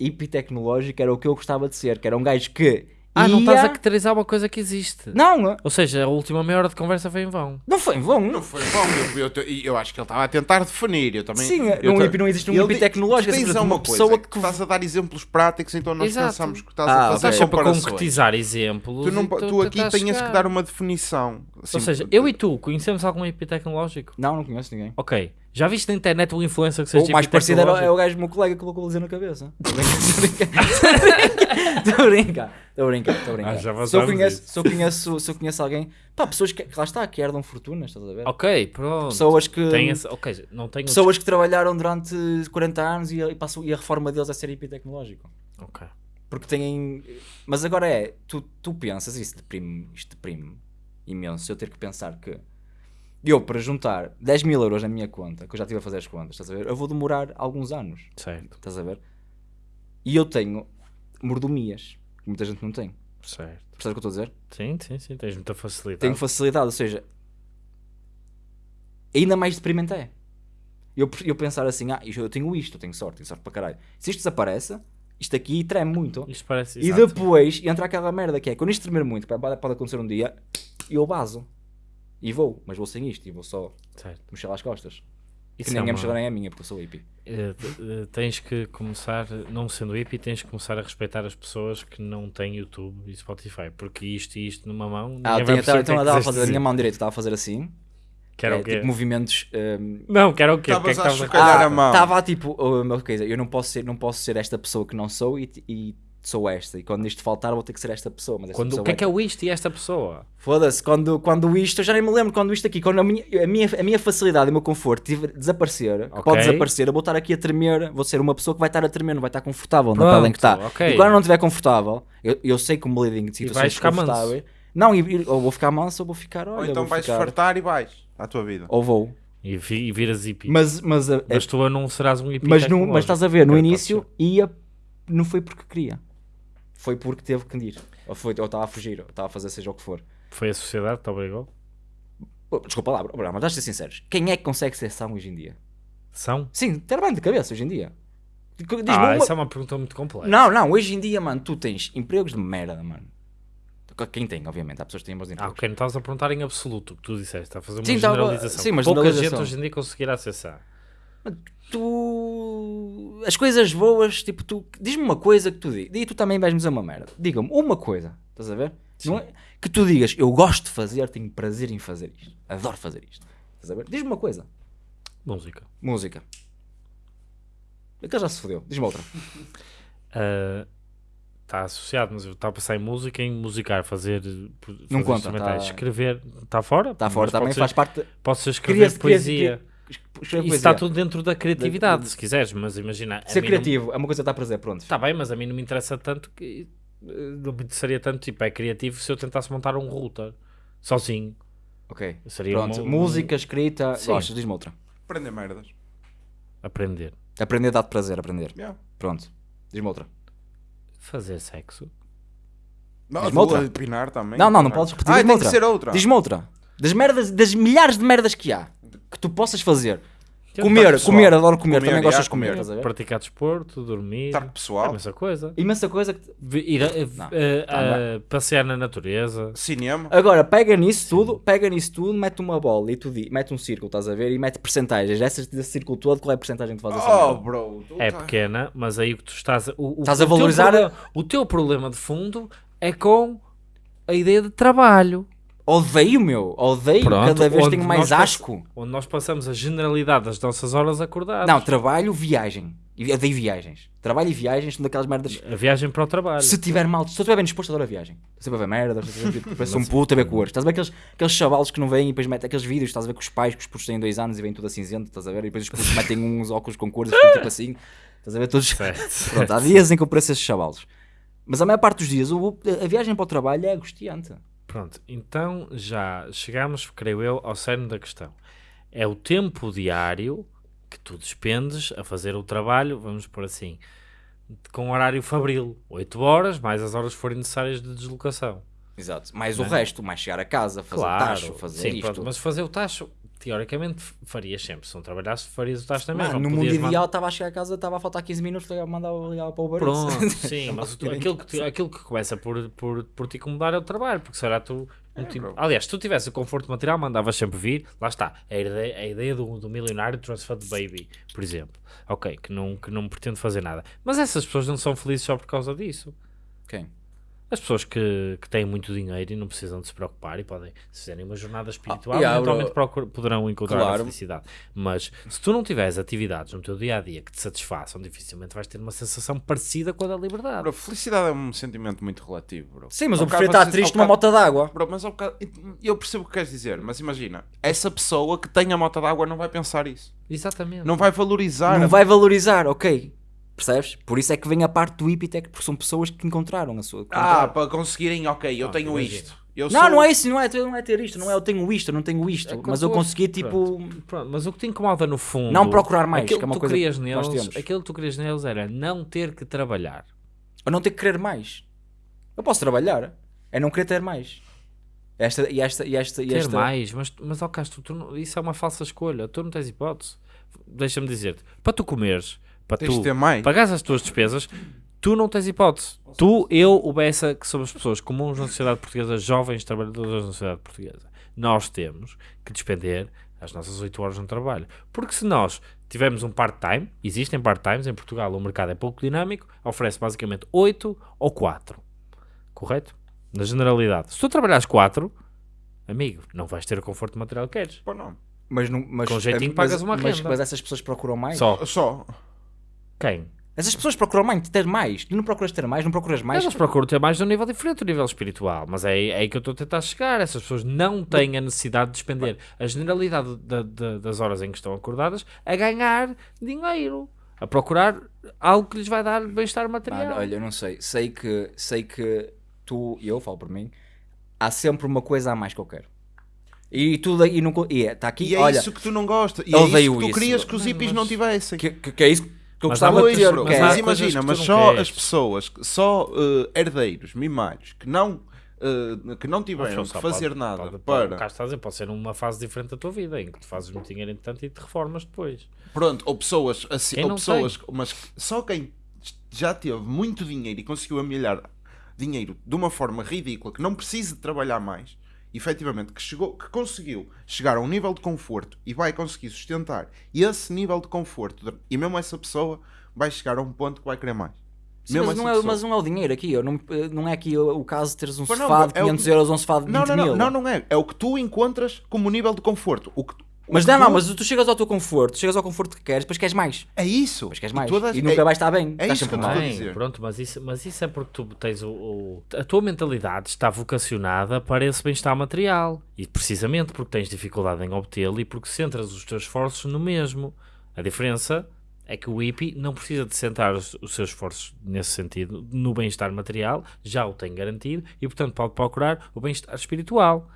Hippie tecnológico era o que eu gostava de ser, que era um gajo que. Ah, não estás a caracterizar uma coisa que existe. Não, Ou seja, a última meia hora de conversa foi em vão. não foi em vão. Não foi bom, eu, eu, eu, eu acho que ele estava a tentar definir. Eu também, Sim, eu ta- hippie não existe um Ele hippie di- tecnológico, tu é tens simplesmente uma pessoa pessoa que, estás a dar exemplos práticos, então nós Exato. pensamos que estás Ah, a fazer Estás sempre a comparações. concretizar exemplos. Tu, não, e tu aqui tentas chegar. que dar uma definição. Assim, Ou seja, eu e tu conhecemos algum hippie tecnológico? Não, não conheço ninguém. Ok. Já viste na internet um influencer que seja O mais hippie parecido era, é o gajo do meu colega que colocou a luzinha na cabeça. [laughs] Estou a brincar. Estou [laughs] a brincar. Estou a brincar. Ah, já se, eu conheço, se, eu conheço, se eu conheço alguém, pá, pessoas que, que lá está, que herdam fortunas, estás a ver? Ok, pronto. Pessoas que, Tem essa... Ok, não tenho... pessoas que trabalharam durante 40 anos e, e, passam, e a reforma deles é ser hippie tecnológico. Ok. Porque têm. Mas agora é, tu, tu pensas, isso deprime, isto deprime imenso, eu ter que pensar que eu, para juntar 10 mil euros na minha conta, que eu já estive a fazer as contas, estás a ver? Eu vou demorar alguns anos, Certo, estás a ver? E eu tenho mordomias, que muita gente não tem. certo. Percebes o que eu estou a dizer? Sim, sim, sim. Tens muita facilidade. Tenho facilidade, ou seja, ainda mais deprimente é. Eu, eu pensar assim, ah, eu tenho isto, eu tenho sorte, tenho sorte para caralho. Se isto desaparece, isto aqui treme muito. Isto parece... E exato. depois entra aquela merda que é quando isto tremer muito, pode, acontecer um dia, eu baso. E vou, mas vou sem isto e vou só Certo. mexer às costas. Isso que é ninguém uma- mexer nem a minha, porque eu sou hippie. Eh, tens que começar, não sendo hippie, tens que começar a respeitar as pessoas que não têm YouTube e Spotify, porque isto e isto numa mão, Ah, o então é eu estava a fazer a minha mão direita, estava a fazer assim. Que era é, o quê? tipo movimentos. hum, Não, que era o quê? O que é que Estavas a estavas a mão. Estava tipo, oh, meu, coisa, eu não posso, ser, não posso ser esta pessoa que não sou e, e sou esta. E quando isto faltar, vou ter que ser esta pessoa. Mas esta Quando, pessoa o que é vai que é o isto e esta pessoa? Foda-se, quando, quando isto, eu já nem me lembro quando isto aqui, quando a minha, a minha, a minha facilidade e o meu conforto tiver- desaparecer, que Ok. pode desaparecer, eu vou estar aqui a tremer, vou ser uma pessoa que vai estar a tremer, não vai estar confortável na Pronto, pele em que está. ok. E quando eu não estiver confortável, eu, eu sei que o bleeding de vais situações confortáveis. Não, ou vou ficar manso ou vou ficar, olha, Ou então vais ficar, fartar e vais à tua vida. Ou vou. E, vi- e viras hippie. Mas, mas, a- Mas tu não serás um hippie mas, no, tecnológico. mas estás a ver, no início ia, não foi porque queria. Foi porque teve que ir. Ou foi, ou estava a fugir, ou estava a fazer seja o que for. Foi a sociedade que te obrigou? Desculpa lá, bro, mas vamos ser sinceros. Quem é que consegue ser são hoje em dia? São? Sim, ter bem de cabeça hoje em dia. Ah, uma- essa é uma pergunta muito complexa. Não, não, hoje em dia, mano, tu tens empregos de merda, mano. Quem tem, obviamente, há pessoas que têm bons Ah, empregos. ok, não estás a perguntar em absoluto o que tu disseste, está a fazer uma Sim, generalização. sim, mas Pouca gente hoje em dia conseguirá acessar. Tu. As coisas boas, tipo, tu. Diz-me uma coisa que tu digas. E tu também vais-me dizer uma merda. Diga-me uma coisa, estás a ver? É- Que tu digas, eu gosto de fazer, tenho prazer em fazer isto. Adoro fazer isto. Estás a ver? Diz-me uma coisa. Música. Música. Aquele já se fodeu. Diz-me outra. Está [laughs] associado, mas eu estava a pensar em música, em musicar, fazer, fazer Não conta, tá- escrever. Está fora? Está fora também, pode faz ser, parte. Ser Queria- escrever poesia. Isso poesia. está tudo dentro da criatividade, Da- se quiseres, mas imagina. Ser criativo é uma coisa que está a prazer, pronto. Não, está bem, mas a mim não me interessa tanto que. eh, Não me interessaria tanto, tipo, é criativo se eu tentasse montar um router sozinho. Ok. Seria Pronto. uma- Música, escrita, Sim. gostas, diz-me outra. Aprender merdas. Aprender. Aprender dá-te prazer, aprender. Yeah. Pronto. Diz-me outra. Fazer sexo. Não, Diz-me vou outra. opinar também. Não, não, não podes repetir. Ah, tem outra. que ser outra. Diz-me outra. Das merdas, das milhares de merdas que há que tu possas fazer. Tentar Comer, pessoal. comer, adoro comer, Comer, também gostas de comer, comer. estás a ver? Praticar desporto, dormir. Estar pessoal. a mesma coisa. Imensa coisa que. Ir a, Não. a- a- passear na natureza. Cinema. Agora, pega nisso tudo, pega nisso tudo, mete uma bola e tu di- mete um círculo, estás a ver? E mete percentagens. Essas desse círculo todo, qual é a percentagem que tu fazes Oh, bro. É tá- pequena, mas aí o que tu estás. O, o- Estás a o teu valorizar problema- o teu problema de fundo é com a ideia de trabalho. Odeio, meu. Odeio. Pronto, Cada vez tenho mais asco. Onde nós passamos a generalidade das nossas horas acordadas. Não, trabalho, viagem. E Odeio viagens. Trabalho e viagens são daquelas merdas. A viagem para o trabalho. Se tiver mal, se eu estiver bem disposto, adoro a viagem. Estou sempre a ver merda, ver- parece um puto a ver cores. Estás a ver aqueles, aqueles chavalos que não vêm e depois metem aqueles vídeos, estás a ver com os pais, que os putos têm dois anos e vêm tudo a cinzento, estás a ver? E depois os putos metem uns óculos com cores, ficam tipo assim. Estás a ver todos. Certo. [laughs] Pronto, há dias em que eu pareço esses chavalos. Mas a maior parte dos dias, a viagem para o trabalho é angustiante. Pronto, então já chegamos, creio eu, ao cerne da questão. É o tempo diário que tu despendes a fazer o trabalho, vamos por assim, com horário fabril, 8 horas, mais as horas que forem necessárias de deslocação. Exato. Mais o resto, mais chegar a casa, fazer Claro, tacho, fazer sim, isto. pronto, mas fazer o tacho, teoricamente, farias sempre. Se não trabalhasse, farias o tacho também. Mano, não no mundo podias mandar- ideal estava a chegar a casa, estava a faltar 15 minutos, mandava ligar para o Eats. Pronto, [laughs] sim, mas o- aquilo que, aquilo que começa por, por, por te incomodar é o trabalho, porque será tu. não te- bro. aliás, se tu tivesse o conforto material, mandavas sempre vir, lá está, a ideia, a ideia do, do milionário transfer de baby, por exemplo. Ok, que não, que não pretende fazer nada. Mas essas pessoas não são felizes só por causa disso. Quem? As pessoas que, que têm muito dinheiro e não precisam de se preocupar e podem, se fizerem uma jornada espiritual, Ah, yeah, eventualmente poderão encontrar a Claro. felicidade. Mas se tu não tiveres atividades no teu dia a dia que te satisfaçam, dificilmente vais ter uma sensação parecida com a da liberdade. Bro, felicidade é um sentimento muito relativo, bro. Sim, mas Ao eu prefiro estar triste numa bocado- mota d'água. Bro, mas ao bocado- eu percebo o que queres dizer, mas imagina, essa pessoa que tem a moto d'água não vai pensar isso. Exatamente. Não vai valorizar. Não a- vai valorizar, ok. Percebes? Por isso é que vem a parte do Epitech, porque são pessoas que encontraram a sua. que Ah, encontraram. para conseguirem, ok, eu Ah, tenho isto. Eu não, sou- não é isso, não é, não é ter isto, não é eu tenho isto, eu não tenho isto, É mas eu consegui tipo. Pronto, mas o que te incomoda no fundo. Não procurar mais, aquilo que é uma tu coisa querias que nós neles, temos. Aquilo que tu querias neles era não ter que trabalhar. Eu não ter que querer mais. Eu posso trabalhar, é não querer ter mais. Esta, e esta, e esta, e Ter esta. mais, mas, mas ó Castro, tu isso é uma falsa escolha. Tu não tens hipótese. Deixa-me dizer-te, para tu comeres, para Tens tu ter mais. pagares as tuas despesas, tu não tens hipótese. Tu, eu, o Bessa, que somos pessoas comuns na sociedade portuguesa, jovens trabalhadores na sociedade portuguesa, nós temos que despender as nossas 8 horas no trabalho. Porque se nós tivermos um part-time, existem part-times, em Portugal o mercado é pouco dinâmico, oferece basicamente 8 ou 4. Correto? Na generalidade. Se tu trabalhares 4, amigo, não vais ter o conforto material que queres. Pô, não. Mas, não, mas, Com jeitinho mas- pagas uma mas, renda. mas essas pessoas procuram mais. Só. Só. Quem? Essas pessoas procuram mais, ter mais. Tu não procuras ter mais, não procuras mais. Elas procuram ter mais de um nível diferente, um nível espiritual. Mas é, é aí que eu estou a tentar chegar. Essas pessoas não têm a necessidade de despender a generalidade da- da- das horas em que estão acordadas a ganhar dinheiro. A procurar algo que lhes vai dar bem-estar material. Mano, olha, eu não sei. Sei que, sei que tu e eu falo por mim. Há sempre uma coisa a mais que eu quero. E tudo e não co- e está aqui. E é olha, isso que tu não gostas. E é odeio isso que tu isso. querias que os hippies mas- não tivessem. que, que, que é isso que eu Mas gostava há de muitas- ter. mas mas imagina, mas só queres. as pessoas, só eh, herdeiros, mimalhos, que não eh, que não tiveram que fazer pode- nada pode, para. Pode, cá estás a dizer, pode ser uma fase diferente da tua vida, em que tu fazes muito dinheiro entretanto e te reformas depois. Pronto, ou pessoas assim, Quem ou pessoas, mas só quem já teve muito dinheiro e conseguiu amelhar dinheiro de uma forma ridícula, que não precisa de trabalhar mais, efetivamente, que, chegou, que conseguiu chegar a um nível de conforto e vai conseguir sustentar esse nível de conforto, e mesmo essa pessoa vai chegar a um ponto que vai querer mais. Sim, mas, não é, mas não é o dinheiro aqui. Eu não, não é aqui o, caso de teres um não, sofá de é o 500 que- euros ou um sofá de 20 Não, não, mil. não, não, é. É o que tu encontras como nível de conforto. O que, Mas não, não, tu- mas tu chegas ao teu conforto, chegas ao conforto que queres, depois queres mais. É isso. Depois queres mais. tu das- E nunca é- vais estar bem. é Estás isso que eu mal. estou a dizer. pronto, mas isso, mas isso é porque tu tens o, o- A tua mentalidade está vocacionada para esse bem-estar material. E precisamente porque tens dificuldade em obtê-lo e porque centras os teus esforços no mesmo. A diferença é que o hippie não precisa de centrar os, os seus esforços nesse sentido, no bem-estar material, já o tem garantido e, portanto, pode procurar o bem-estar espiritual.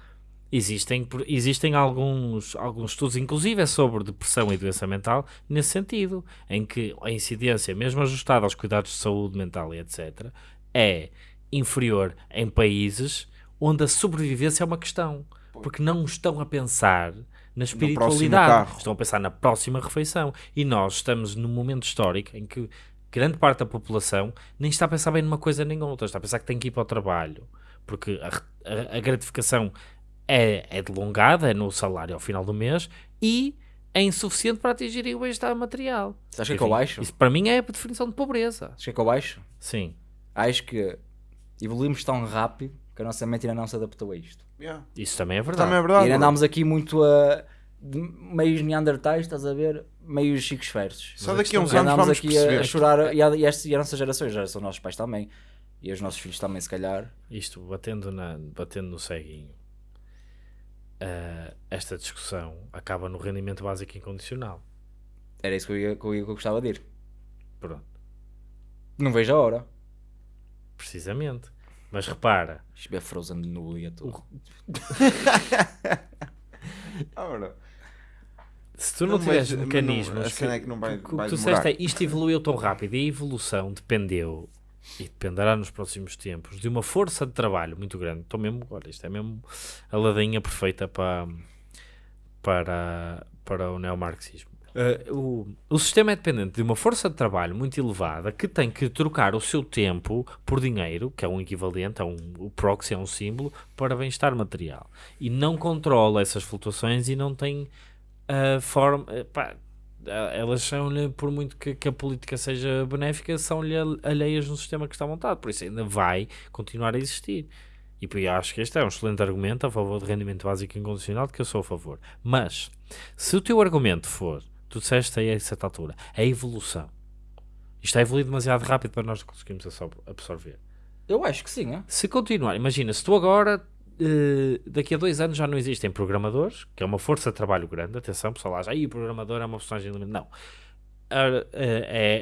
Existem, existem alguns, alguns estudos, inclusive, é sobre depressão e doença mental, nesse sentido, em que a incidência, mesmo ajustada aos cuidados de saúde mental e etc., é inferior em países onde a sobrevivência é uma questão. Porque não estão a pensar na espiritualidade, estão a pensar na próxima refeição. E nós estamos num momento histórico em que grande parte da população nem está a pensar bem numa coisa nem outra, está a pensar que tem que ir para o trabalho, porque a, a- a gratificação é, é delongada, é no salário ao final do mês e é insuficiente para atingirem o bem-estar material. Sabes o que é que eu acho? Isso para mim é a definição de pobreza. Sabes o que é que eu acho? Sim. Acho que evoluímos tão rápido que a nossa mente ainda não se adaptou a isto. Yeah. Isso também é verdade. Também é E verdade. ainda bro. andámos aqui muito a. de meios neandertais, estás a ver? Meios chicos ferros. Só a daqui a uns E anos andámos vamos aqui perceber. a, a chorar. E a, e, esta- e a nossa geração, já são nossos pais também. E os nossos filhos também, se calhar. Isto, batendo, na, batendo no ceguinho, eh, esta discussão acaba no rendimento básico incondicional. Era isso que eu, ia, que eu, ia- que eu gostava de ir. Pronto. Não vejo a hora. Precisamente. Mas repara, Isto é Frozen no dia todo. Ora, [laughs] se tu não, Não, tiveres mecanismos. não- cena é que não vai- que vai tu disseste é isto evoluiu tão rápido e a evolução dependeu e dependerá nos próximos tempos de uma força de trabalho muito grande. Estou mesmo, olha, isto é mesmo a ladainha perfeita para, para, para o neomarxismo. Eh, o, o sistema é dependente de uma força de trabalho muito elevada que tem que trocar o seu tempo por dinheiro, que é um equivalente, é um, o proxy é um símbolo, para bem-estar material. E não controla essas flutuações e não tem a forma. eh, elas são-lhe, por muito que, que a política seja benéfica, são-lhe al- alheias no sistema que está montado. Por isso ainda vai continuar a existir. E eu acho que este é um excelente argumento a favor de rendimento básico incondicional, de que eu sou a favor. Mas, se o teu argumento for, tu disseste aí a certa altura, a evolução. Isto está a evoluir demasiado rápido para nós conseguirmos absor- absorver. Eu acho que sim, é? Se continuar, imagina, se tu agora, eh, daqui a dois anos já não existem programadores, que é uma força de trabalho grande, atenção, pessoal, lá já, aí o programador é uma personagem limitada. Não. Eh,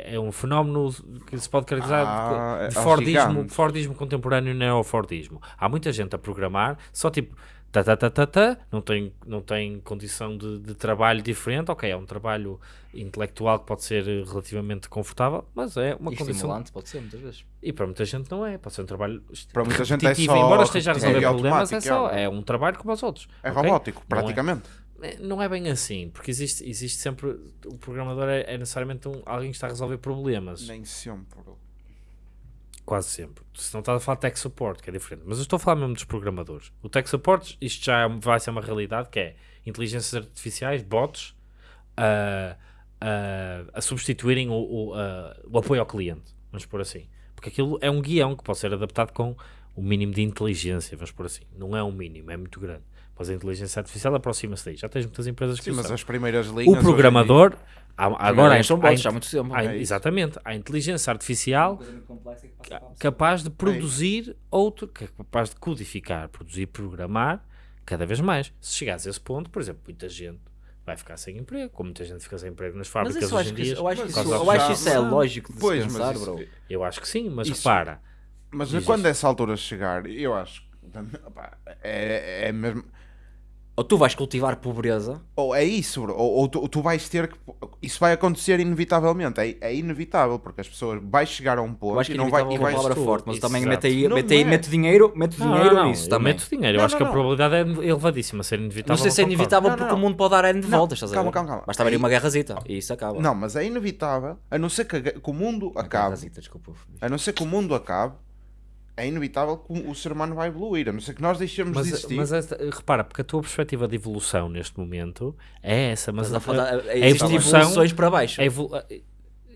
É, é um fenómeno que se pode caracterizar Ah, de, de aos Fordismo, gigantes. Fordismo contemporâneo e neo-Fordismo. Há muita gente a programar, só tipo, tá, tá, tá, tá, tá, não, tem, não tem condição de, de trabalho diferente, ok, é um trabalho intelectual que pode ser relativamente confortável, mas é uma E condição estimulante, pode ser, muitas vezes. e para muita gente não é, pode ser um trabalho Para muita gente é só embora esteja a resolver problemas, é automático, só, é. é um trabalho como os outros. é ok? robótico, Não é- praticamente. É- Não é bem assim, porque existe, existe sempre, o programador é, é necessariamente um- alguém que está a resolver problemas, Nem sempre. quase sempre. Se não estás a falar de tech support, que é diferente, mas eu estou a falar mesmo dos programadores. O tech support, isto já é- vai ser uma realidade, que é inteligências artificiais, bots, a, a, a substituírem o, o, a- o apoio ao cliente, vamos por assim. Porque aquilo é um guião que pode ser adaptado com o mínimo de inteligência, vamos por assim. Não é um mínimo, é muito grande. Mas a inteligência artificial aproxima-se daí. Já tens muitas empresas que Sim, o mas são. as primeiras linhas. O programador, há- agora são há- bots há- há muito tempo. há- É exatamente, a inteligência artificial ca- capaz de produzir outro, que é capaz de codificar, produzir, programar cada vez mais. Se chegares a esse ponto, por exemplo, muita gente vai ficar sem emprego, como muita gente fica sem emprego nas fábricas hoje acho em que, dia. isso- eu acho que isso, eu acho isso é lógico de Pois, mas pensar, isso- bro. Eu acho que sim, mas Isso- repara, Mas quando isso. essa altura chegar, eu acho que [laughs] é, é mesmo. Ou tu vais cultivar pobreza, Ou é isso, bro. Ou, ou tu, tu vais ter que. Isso vai acontecer inevitavelmente. É, é inevitável, porque as pessoas. Vais chegar a um eu ponto acho que e não vai. E é uma palavra tu- forte, mas também Exato. mete aí, mete aí, é. mete dinheiro, mete Não, dinheiro não, não, nisso eu também. meto dinheiro. Eu Não, acho não, que a probabilidade é elevadíssima ser inevitável. Não sei se é inevitável Não, porque não, o mundo pode dar N de Não, voltas, estás a calma, ver? calma, calma. Basta haver Aí- uma guerrazita e isso acaba. Não, mas é inevitável, a não ser que, a que o mundo acabe. guerrazita, desculpa. A não ser que o mundo acabe, é inevitável que o ser humano vai evoluir. A não ser que nós deixemos de Mas, existir. mas esta- repara, porque a tua perspectiva de evolução neste momento é essa, mas Mas a, a, a, a existem evolução- evoluções para baixo. a evolu- a-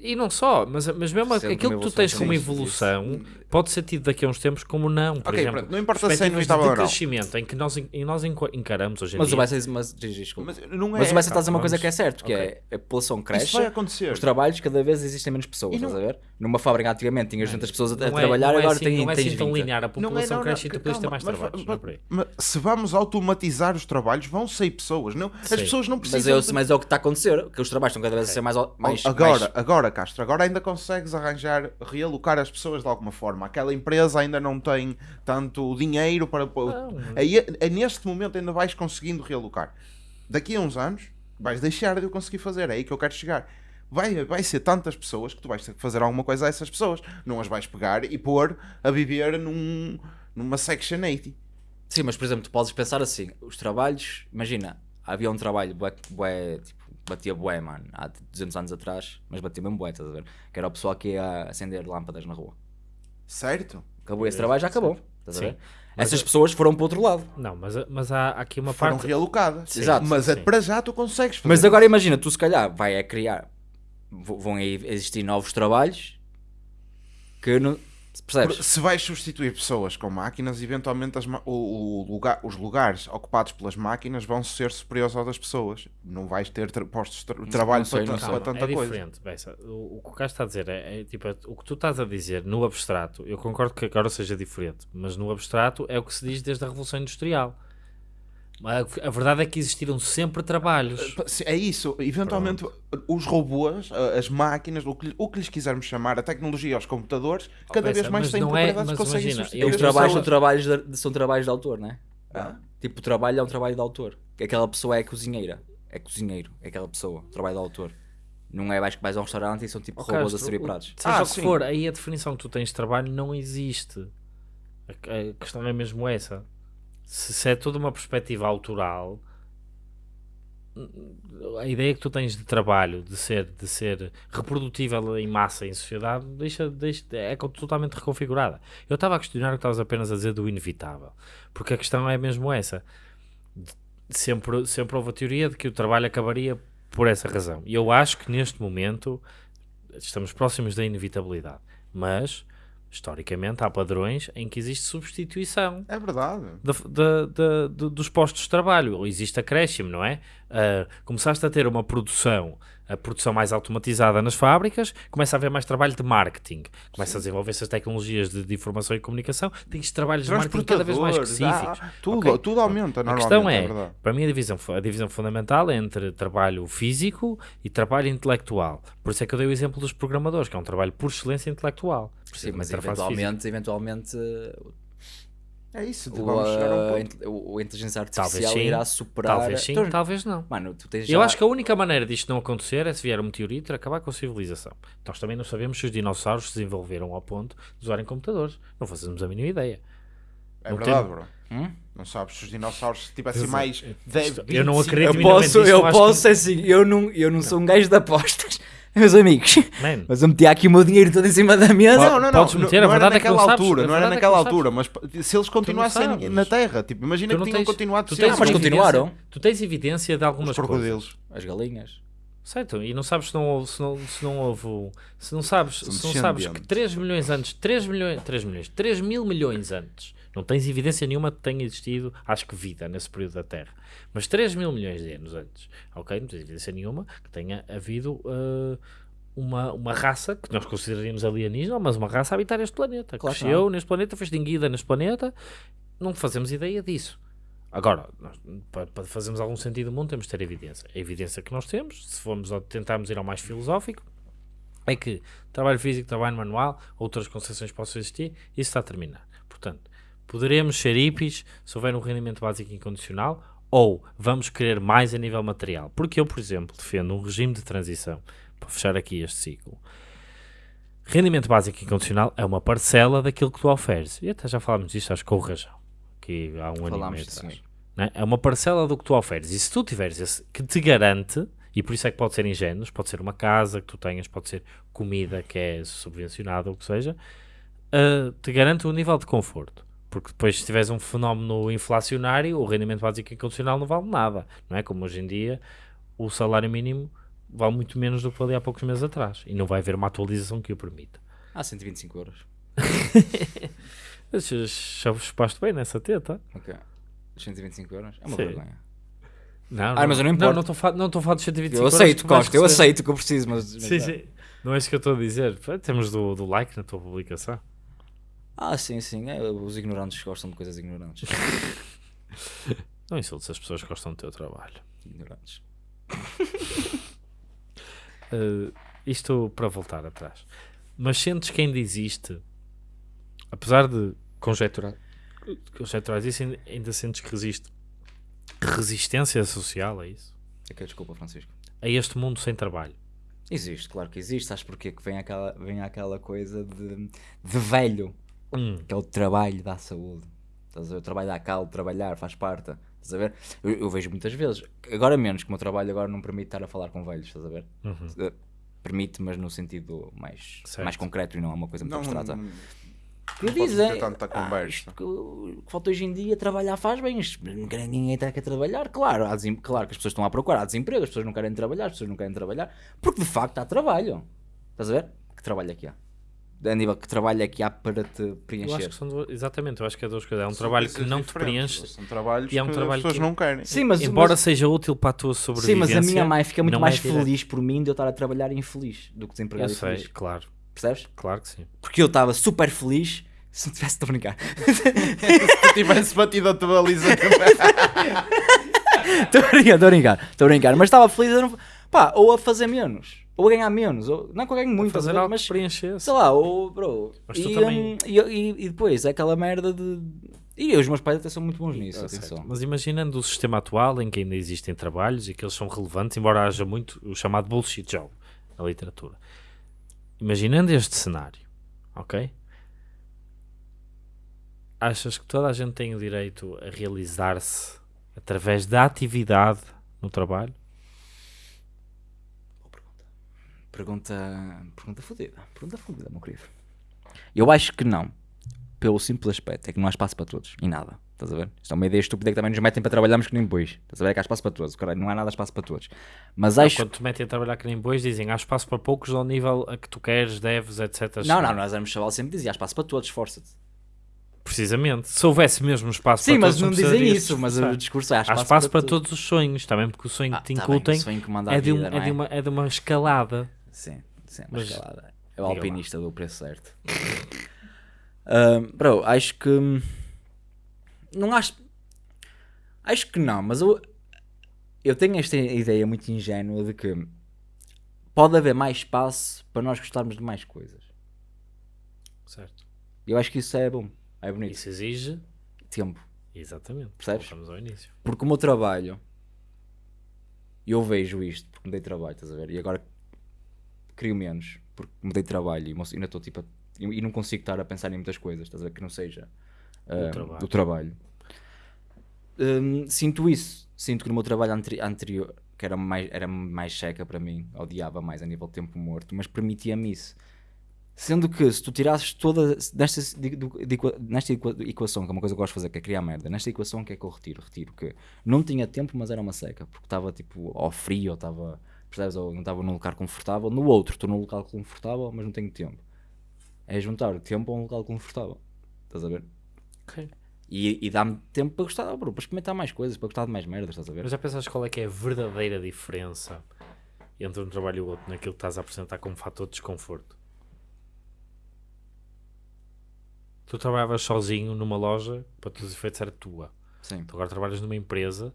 e não só, mas, mas mesmo Sempre aquilo que tu tens como evolução pode ser tido daqui a uns tempos como não. Por Ok, exemplo, pronto, não importa se é perspectivas inevitável de não. crescimento em que nós, em nós encaramos hoje em Mas dia. o Bessa mas, desculpa. Mas não é. Mas o Bessa está a dizer uma vamos- coisa que é certo, que ok. é a população cresce, Isso vai acontecer. os trabalhos cada vez existem menos pessoas, não- estás a ver? Numa fábrica antigamente tinhas 200 pessoas a, a Não é- trabalhar, não é agora assim, tem, não é assim tão 20. linear. A população cresce e tu precisas ter mais mas- trabalhos. mas- não é mas se vamos automatizar os trabalhos, vão sair pessoas. Não, as Sim. pessoas não Mas, precisam. eu, de- mas é o que está a acontecer, que os trabalhos estão cada vez a ser mais... mais agora, mais- agora, Castro, agora ainda consegues arranjar, realocar as pessoas de alguma forma. Aquela empresa ainda não tem tanto dinheiro para. Não. Aí, é neste momento ainda vais conseguindo realocar. Daqui a uns anos vais deixar de eu conseguir fazer. É aí que eu quero chegar. Vai, vai ser tantas pessoas que tu vais ter que fazer alguma coisa a essas pessoas. Não as vais pegar e pôr a viver num, numa Section 80. Sim, mas por exemplo, tu podes pensar assim, os trabalhos, imagina, havia um trabalho bué, bué, tipo, batia bué, mano, há 200 anos atrás, mas batia mesmo bué, estás a ver? Que era o pessoal que ia acender lâmpadas na rua. Certo? Acabou esse trabalho, já acabou, estás a Sim. ver? Essas pessoas foram para o outro lado. Não, mas, mas há aqui uma Foram parte. realocadas. Exato. Mas Sim, é sim. para já tu consegues fazer. Mas agora imagina, tu se calhar vai a criar, vão aí existir novos trabalhos que não, percebes? Se vais substituir pessoas com máquinas, eventualmente as o, o lugar, os lugares ocupados pelas máquinas vão ser superiores aos das pessoas. Não vais ter tra- postos de tra- trabalho sei, para, para tanta é coisa. diferente, Bessa. O, o que o Cássio está a dizer é, é, tipo, é- o que tu estás a dizer no abstrato, eu concordo que agora seja diferente, mas no abstrato é o que se diz desde a Revolução Industrial. A, a verdade é que existiram sempre trabalhos. Se- É isso, eventualmente os robôs, a- as máquinas, o que, o que lhes quisermos chamar, a tecnologia, os computadores, cada Bessa, vez mais têm é- propriedades que mas conseguem imagina, Os trabalhos são trabalhos, de, são trabalhos de autor, não é? Ah? Tipo, o trabalho é um trabalho de autor. Que Aquela pessoa é cozinheira. É cozinheiro. É aquela pessoa. Trabalho de autor. Não é vais que vais a um restaurante e são tipo Ó, robôs a servir pratos. Seja Ah, o que sim. for, aí a definição que tu tens de trabalho não existe. A, a questão é mesmo essa. Se, se é toda uma perspectiva autoral, a ideia que tu tens de trabalho, de ser, de ser reprodutível em massa em sociedade, deixa, deixa, é totalmente reconfigurada. Eu estava a questionar o que estavas apenas a dizer do inevitável, porque a questão é mesmo essa. Sempre, sempre houve a teoria de que o trabalho acabaria por essa razão. E eu acho que neste momento estamos próximos da inevitabilidade, mas historicamente há padrões em que existe substituição É verdade. da- da- da- do- dos postos de trabalho, existe acréscimo, não é? Ah, começaste a ter uma produção, a produção mais automatizada nas fábricas, começa a haver mais trabalho de marketing, começa a desenvolver essas tecnologias de, de informação e comunicação, tens trabalhos de marketing cada vez mais Transportadores, específicos. ah, tudo, Ok? tudo aumenta A questão é, é, para mim a divisão, a divisão fundamental é entre trabalho físico e trabalho intelectual. Por isso é que eu dei o exemplo dos programadores, que é um trabalho por excelência intelectual. Sim, mas física. eventualmente, eventualmente É isso, o, vamos chegar a um a, ponto. o- a inteligência Talvez artificial sim, irá superar. Talvez sim, Tu- talvez não. Mano, tu tens Eu já- acho que a única maneira disto não acontecer é se vier um meteorito e acabar com a civilização. Nós também não sabemos se os dinossauros se desenvolveram ao ponto de usarem computadores. Não fazemos a mínima ideia. É não verdade, tem- bro. Hum? Não sabes se os dinossauros tivessem Exato. mais 10, Isto- eu não 25 acredito Eu posso, nisso, eu posso que- assim, eu não, eu não sou um gajo de apostas, meus amigos. Man, Mas eu meti aqui o meu dinheiro todo em cima da mesa. Não, não, não. Podes meter, não, verdade é que não naquela sabes, altura, não era é que naquela altura, mas se eles continuassem na Terra, tipo, imagina que não tinham tens- continuado tu tens mas uma continuaram. evidência- Tu tens evidência de algumas Os coisas. As galinhas. Certo, e não sabes se não houve, se não, se não houve, se não sabes, se não sabes que descendentes. 3 milhões antes, 3 milhões, 3 milhões, 3 mil milhões antes, não tens evidência nenhuma que tenha existido, acho que vida nesse período da Terra, mas 3 mil milhões de anos antes, ok, não tens evidência nenhuma que tenha havido uh, uma, uma raça que nós consideraríamos alienígena, mas uma raça a habitar este planeta, Claro cresceu neste planeta, foi extinguida neste planeta, não fazemos ideia disso. Agora, nós, para, fazermos algum sentido do mundo, temos de ter evidência. A evidência que nós temos, se formos tentarmos ir ao mais filosófico, é que trabalho físico, trabalho manual, outras concepções possam existir, isso está a terminar. Portanto, poderemos ser hippies se houver um rendimento básico incondicional, ou vamos querer mais a nível material. Porque eu, por exemplo, defendo um regime de transição, para fechar aqui este ciclo. Rendimento básico incondicional é uma parcela daquilo que tu ofereces. E até já falámos disto, acho que com o Rajão, que há um ano e meio atrás. né? É uma parcela do que tu ofereces. E se tu tiveres esse que te garante, e por isso é que pode ser ingênuos, pode ser uma casa que tu tenhas, pode ser comida que é subvencionada ou o que seja, uh, te garante um nível de conforto. Porque depois, se tiveres um fenómeno inflacionário, o rendimento básico incondicional não vale nada. Não é? Como hoje em dia, o salário mínimo vale muito menos do que valia há poucos meses atrás. E não vai haver uma atualização que o permita. Ah, 125 euros. [laughs] Já chupaste bem nessa teta? Ok. 125 euros? É uma Sim. vergonha. Não, Ah, mas eu não importo. Não, estou a falar- não estou a falar de 125 Eu aceito, Costa, eu aceito que eu preciso, mas. Sim, sim. Não é isso que eu estou a dizer. Temos do, do like na tua publicação. Ah, sim, sim. é, os ignorantes gostam de coisas ignorantes. [laughs] Não insultes as pessoas que gostam do teu trabalho. ignorantes. Uh, [laughs] isto para voltar atrás. Mas sentes que ainda existe, apesar de conjecturar, conjecturar isso, ainda, ainda sentes que resiste resistência social a isso? É que desculpa, Francisco. A este mundo sem trabalho. Existe, claro que existe. Sabes porquê? Que vem aquela, vem aquela coisa de, de velho, Hum, que é o trabalho da saúde. Estás a ver? O trabalho dá calo, trabalhar, faz parte. Estás a ver? Eu, eu vejo muitas vezes, agora menos, que o meu trabalho agora não permite estar a falar com velhos, estás a ver? Uhum. Eh, Permite, mas no sentido mais, Certo. mais concreto e não é uma coisa muito Não, abstrata. não, que não dizem, ter tanta conversa. isto que, o que falta hoje em dia, trabalhar faz bem, ninguém está a trabalhar, claro, há desem- claro que as pessoas estão à procura, há desemprego, as pessoas não querem trabalhar, as pessoas não querem trabalhar, porque de facto há trabalho, estás a ver? Que trabalho é que há? A nível que trabalho é que há para te eu acho preencher. que são duas- exatamente, eu acho que é duas coisas. É um São trabalho que não te preenche, São trabalhos e é um que trabalho as pessoas que- não querem. Sim, mas, embora mas- seja útil para a tua sim, sobrevivência. mas a minha mãe fica muito mais é feliz por mim de eu estar a trabalhar infeliz do que Eu desempregado sei, infeliz. claro, Percebes? claro que sim. Porque eu estava super feliz se não tivesse de brincar. [laughs] Se tivesse batido a tua baliza [laughs] Estou a brincar, estou a brincar, estou a brincar, mas estava feliz a não... pá, ou a fazer menos, ou a ganhar menos, ou... não que eu ganho muito, Fazer algo mas que preenchesse. sei lá, ou bro. Mas tu e, também- hum, e, e- e depois é aquela merda de. E os meus pais até são muito bons nisso, certo. atenção. Mas imaginando o sistema atual em que ainda existem trabalhos e que eles são relevantes, embora haja muito o chamado bullshit job na literatura. Imaginando este cenário, ok? Achas que toda a gente tem o direito a realizar-se através da atividade no trabalho? Pergunta. Pergunta fodida. Pergunta fodida, meu querido. Eu acho que não. Pelo simples aspecto, é que não há espaço para todos. E nada. Estás a ver? Isto é uma ideia estúpida que também nos metem para trabalharmos que nem bois. Estás a ver? É que há espaço para todos. Caralho, não há nada espaço para todos. Mas Não, acho. Quando te metem a trabalhar que nem bois, dizem há espaço para poucos ao nível a que tu queres, deves, etc. Não, não, nós éramos chaval sempre dizia há espaço para todos, esforça-te. Precisamente. Se houvesse mesmo espaço Sim, para mas todos, não dizem isso, mas o discurso é há Há espaço, espaço para, todos. os sonhos, também porque o sonho Ah, que te tá bem, incutem que a é, de um- vida, é, de uma, é de uma escalada. Sim, sim, Mas- mas escalada. É o alpinista do preço certo. [laughs] Ahm, bro, acho que. Não acho. Acho que não, mas eu. Eu tenho esta ideia muito ingênua de que pode haver mais espaço para nós gostarmos de mais coisas. Certo. Eu acho que isso é bom. É bonito. Isso exige. Tempo. Exatamente. Percebes? Voltamos ao início. Porque o meu trabalho. Eu vejo isto porque mudei de trabalho, estás a ver? E agora crio menos porque mudei de trabalho e ainda estou tipo. a- e não consigo estar a pensar em muitas coisas, estás a ver? Que não seja ah, trabalho. o trabalho. Hum, sinto isso. Sinto que no meu trabalho anteri- anterior, que era mais, era mais checa para mim, odiava mais a nível de tempo morto, mas permitia-me isso. Sendo que se tu tirasses toda nesta, nesta equa- equação, que é uma coisa que eu gosto de fazer, que é criar merda, nesta equação o que é que eu retiro? Retiro que não tinha tempo, mas era uma seca, porque estava tipo ao frio, ou estava, percebes, ou não estava num lugar confortável. No outro, estou num local confortável, mas não tenho tempo. É juntar o tempo a um local confortável. Estás a ver? Ok. E, e dá-me tempo para gostar, bro, para experimentar mais coisas, para gostar de mais merdas, estás a ver? Mas já pensaste qual é que é a verdadeira diferença entre um trabalho e o outro naquilo que estás a apresentar como fator de desconforto? Tu trabalhavas sozinho numa loja, para todos os efeitos era tua. Sim. Tu agora trabalhas numa empresa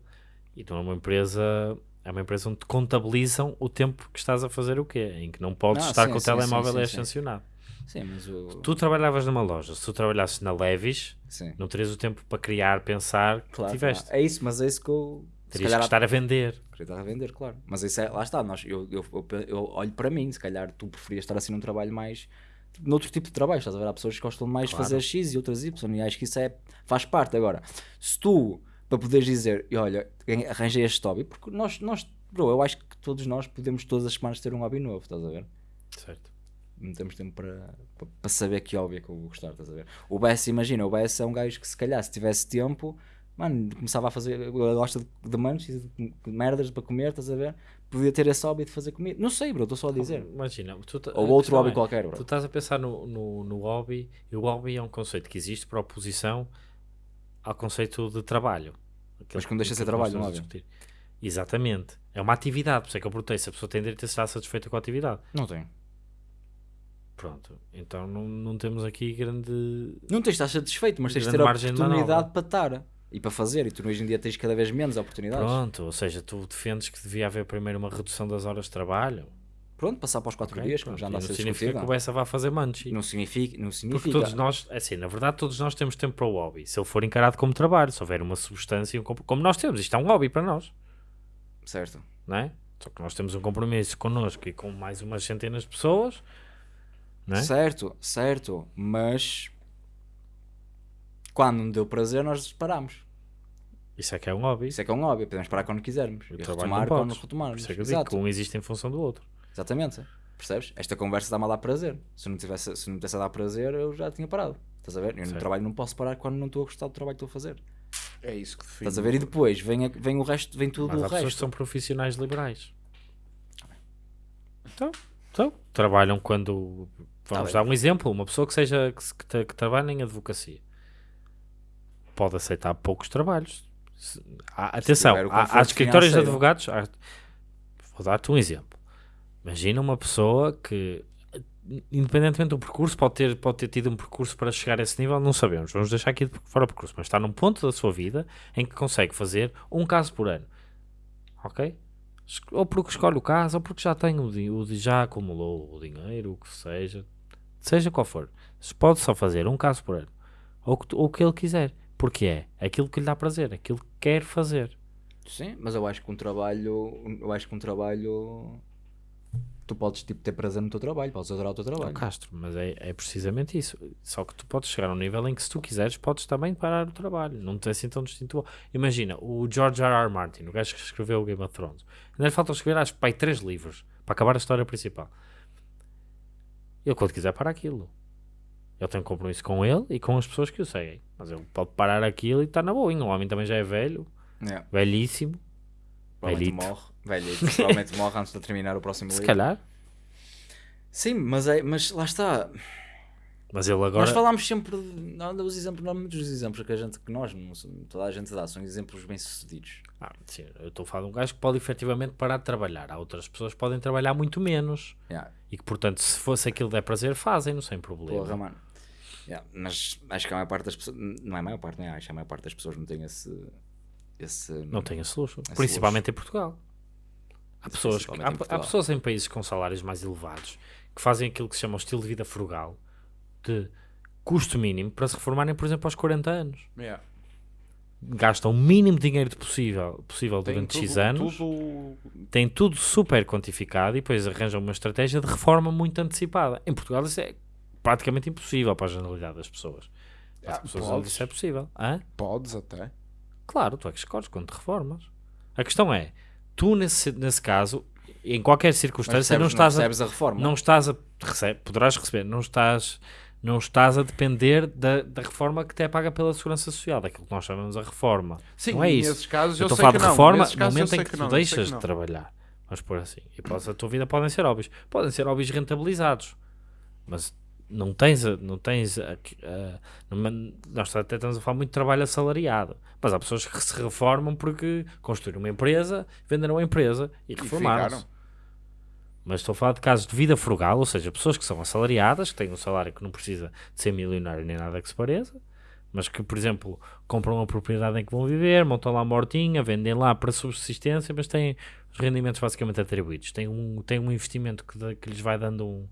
e tu numa empresa é uma empresa onde te contabilizam o tempo que estás a fazer o quê? Em que não podes Ah, estar sim, com o sim, telemóvel sim, é sim. sancionado. Sim, mas o. Tu trabalhavas numa loja, se tu trabalhasses na Levis, Sim. não terias o tempo para criar, pensar que Claro, tiveste. claro. É isso, mas é isso que eu. se Terias calhar que estar a vender. Queria estar a vender, claro. Mas isso é, lá está, nós, eu, eu, eu, eu olho para mim, se calhar tu preferias estar assim num trabalho mais. noutro tipo de trabalho, estás a ver? Há pessoas que gostam mais de Claro. fazer X e outras Y, e acho que isso é, faz parte. Agora, se tu, para poderes dizer, e olha, arranjei este hobby, porque nós, nós, bro, eu acho que todos nós podemos todas as semanas ter um hobby novo, estás a ver? Certo. não temos tempo para, para, para saber que hobby é que eu vou gostar, estás a ver? O Bess, imagina, o Bess é um gajo que se calhar se tivesse tempo, mano, começava a fazer, gosta de, de manches, de, merdas para comer, estás a ver? Podia ter esse hobby de fazer comida. Não sei, bro, estou só a dizer. Imagina, tu ta- Ou a outro questão hobby é, qualquer, Tu bro. estás a pensar no, no, no hobby, e o hobby é um conceito que existe para oposição ao conceito de trabalho. Aquele Mas que não deixa de ser trabalho, não discutir. Exatamente. É uma atividade, por isso é que eu perguntei se a pessoa tem direito a estar satisfeita com a atividade. Não tem. Pronto, então não, não temos aqui grande. Não tens de estar satisfeito, mas tens de ter a oportunidade para estar e para fazer. E tu hoje em dia tens cada vez menos oportunidades. Pronto, ou seja, tu defendes que devia haver primeiro uma redução das horas de trabalho. Pronto, passar para os 4 ok? dias, Pronto, já anda a não ser significa que o Bessa vá fazer manchi. Não significa, não Porque significa. todos nós, assim, na verdade, todos nós temos tempo para o hobby. Se ele for encarado como trabalho, se houver uma substância, um como nós temos, isto é um hobby para nós, Certo. não é? Só que nós temos um compromisso connosco e com mais umas centenas de pessoas, não é? Certo, certo, mas quando não deu prazer, nós paramos. Isso é que é um hobby. Isso é que é um hobby, podemos parar quando quisermos. O E retomar não quando retomarmos. isso é que eu digo que um existe em função do outro. Exatamente. Percebes? Esta conversa está-me a dar prazer. Se não, tivesse, se não me tivesse a dar prazer, eu já tinha parado. Estás a ver? Eu no trabalho não posso parar quando não estou a gostar do trabalho que estou a fazer. É isso que define. Estás a ver? E depois vem, a- vem o resto, vem tudo Mas o pessoas que resto. são profissionais liberais. Então, então trabalham quando. Vamos Tá dar um exemplo: uma pessoa que seja que, que, que trabalha em advocacia pode aceitar poucos trabalhos. Há- atenção, há, há escritórios de advogados. há- vou dar-te um exemplo. Imagina uma pessoa que, independentemente do percurso, pode ter, pode ter tido um percurso para chegar a esse nível, não sabemos. Vamos deixar aqui fora o percurso, mas está num ponto da sua vida em que consegue fazer um caso por ano. Ok? Ou porque escolhe o caso, ou porque já tem o, o já acumulou o dinheiro, o que seja, seja qual for. Pode só fazer um caso por ano, ou o que ele quiser, porque é aquilo que lhe dá prazer, aquilo que quer fazer. Sim, mas eu acho que um trabalho. Eu acho que um trabalho. Tu podes tipo, ter prazer no teu trabalho, podes adorar o teu trabalho. Castro, mas é, é precisamente isso. Só que tu podes chegar a um nível em que, se tu quiseres, podes também parar o trabalho. Não te é assim tão distinto. Imagina, o George R. R. Martin, o gajo que escreveu o Game of Thrones, ainda lhe falta escrever, acho que, três livros para acabar a história principal. Ele, quando quiser, para aquilo. Ele tem um compromisso com ele e com as pessoas que o seguem. Mas ele pode parar aquilo e está na boa. O homem também já é velho, Yeah. velhíssimo. Velhito. morre. Velhito. Provavelmente morre antes de terminar o próximo Se livro. calhar. Sim, mas, é, mas lá está. Mas ele agora. Nós falámos sempre. de- Não, os exemplos, não muitos dos exemplos que a gente, que nós, não- toda a gente dá, são exemplos bem sucedidos. Ah, sim, eu estou a falar de um gajo que pode efetivamente parar de trabalhar. Há outras pessoas que podem trabalhar muito menos. Yeah. E que, portanto, se fosse aquilo que der prazer, fazem-no sem problema. Porra, mano. Yeah, Mas acho que a maior parte das pessoas. Não é a maior parte, não é? Acho que a maior parte das pessoas não tem esse. esse Não tem esse luxo. Esse Principalmente em Portugal. Há pessoas, há, em há pessoas em países com salários mais elevados que fazem aquilo que se chama o estilo de vida frugal, de custo mínimo, para se reformarem, por exemplo, aos 40 anos. Yeah. Gastam o mínimo dinheiro possível, possível Tem durante tudo- X anos, tudo- têm tudo super quantificado e depois arranjam uma estratégia de reforma muito antecipada. Em Portugal isso é praticamente impossível para a generalidade das pessoas. As Ah, pessoas podes. onde isso é possível. Hã? Podes até. Claro, tu é que escolhes quando te reformas. A questão é, tu nesse, nesse caso, em qualquer circunstância, percebes, não estás a, percebes a reforma. não estás a recebe, poderás receber, não estás, não estás a depender da, da reforma que te é paga pela segurança social, daquilo que nós chamamos a reforma. Sim, não é isso. nesses casos Eu eu, estou a falar que de não. reforma Nesses no momento em sei que, tu não, deixas que de não. trabalhar. Vamos por assim. E a tua vida podem ser hobbies. Podem ser hobbies rentabilizados. Mas não tens, a- não tens a- a- nós até estamos a falar muito de trabalho assalariado. Mas há pessoas que se reformam porque construíram uma empresa, venderam a empresa e E reformaram-se. Mas estou a falar de casos de vida frugal, ou seja, pessoas que são assalariadas, que têm um salário que não precisa de ser milionário nem nada que se pareça, mas que, por exemplo, compram uma propriedade em que vão viver, montam lá uma hortinha, vendem lá para subsistência, mas têm os rendimentos basicamente atribuídos. Têm um, têm um investimento que, que lhes vai dando um,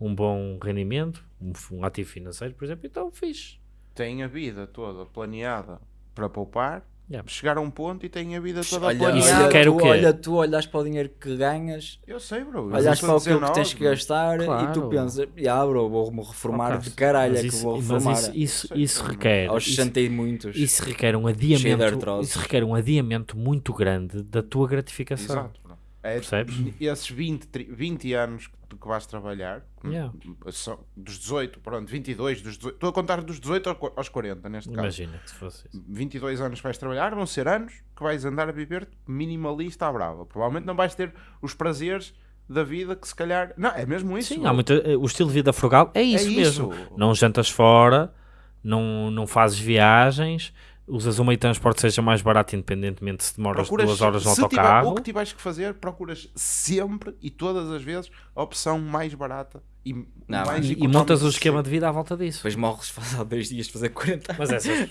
um bom rendimento, um, um ativo financeiro, por exemplo, então fiz. Tem a vida toda planeada para poupar, Yeah. chegar a um ponto e tem a vida toda Olha, planeada. Isso olha, o tu, quê? olha, tu olhas para o dinheiro que ganhas, Eu sei, bro. olhas para aquilo que 19, tens que gastar e tu Claro. pensas, ah, bro, vou-me reformar Ok, de caralho, mas é que isso- vou mas reformar isso, isso, Sei, isso sei. requer. aos isso- 60 e muitos. Isso requer um adiamento. Isso requer um adiamento muito grande da tua gratificação. Exato, bro. É, Percebes? esses 20, tri- 20 anos que, vais trabalhar, Yeah. são dos 18, pronto, 22, dos 18, estou a contar dos 18 ao- aos 40 neste caso. Imagina que se fosse isso. 22 anos que vais trabalhar, vão ser anos que vais andar a viver minimalista à brava. Provavelmente não vais ter os prazeres da vida que se calhar. Não, é mesmo isso. Sim, há muito, eh, o estilo de vida frugal é isso mesmo. Não jantas fora, não, não fazes viagens, usas um meio de transporte seja mais barato, independentemente se demoras Procuras, duas horas no se tiver, autocarro. o que tiveres que fazer, procuras sempre e todas as vezes a opção mais barata e Não, mais E, e montas o que esquema de vida à volta disso. Depois morres passado dois dias de fazer 40 Mas essas, [laughs]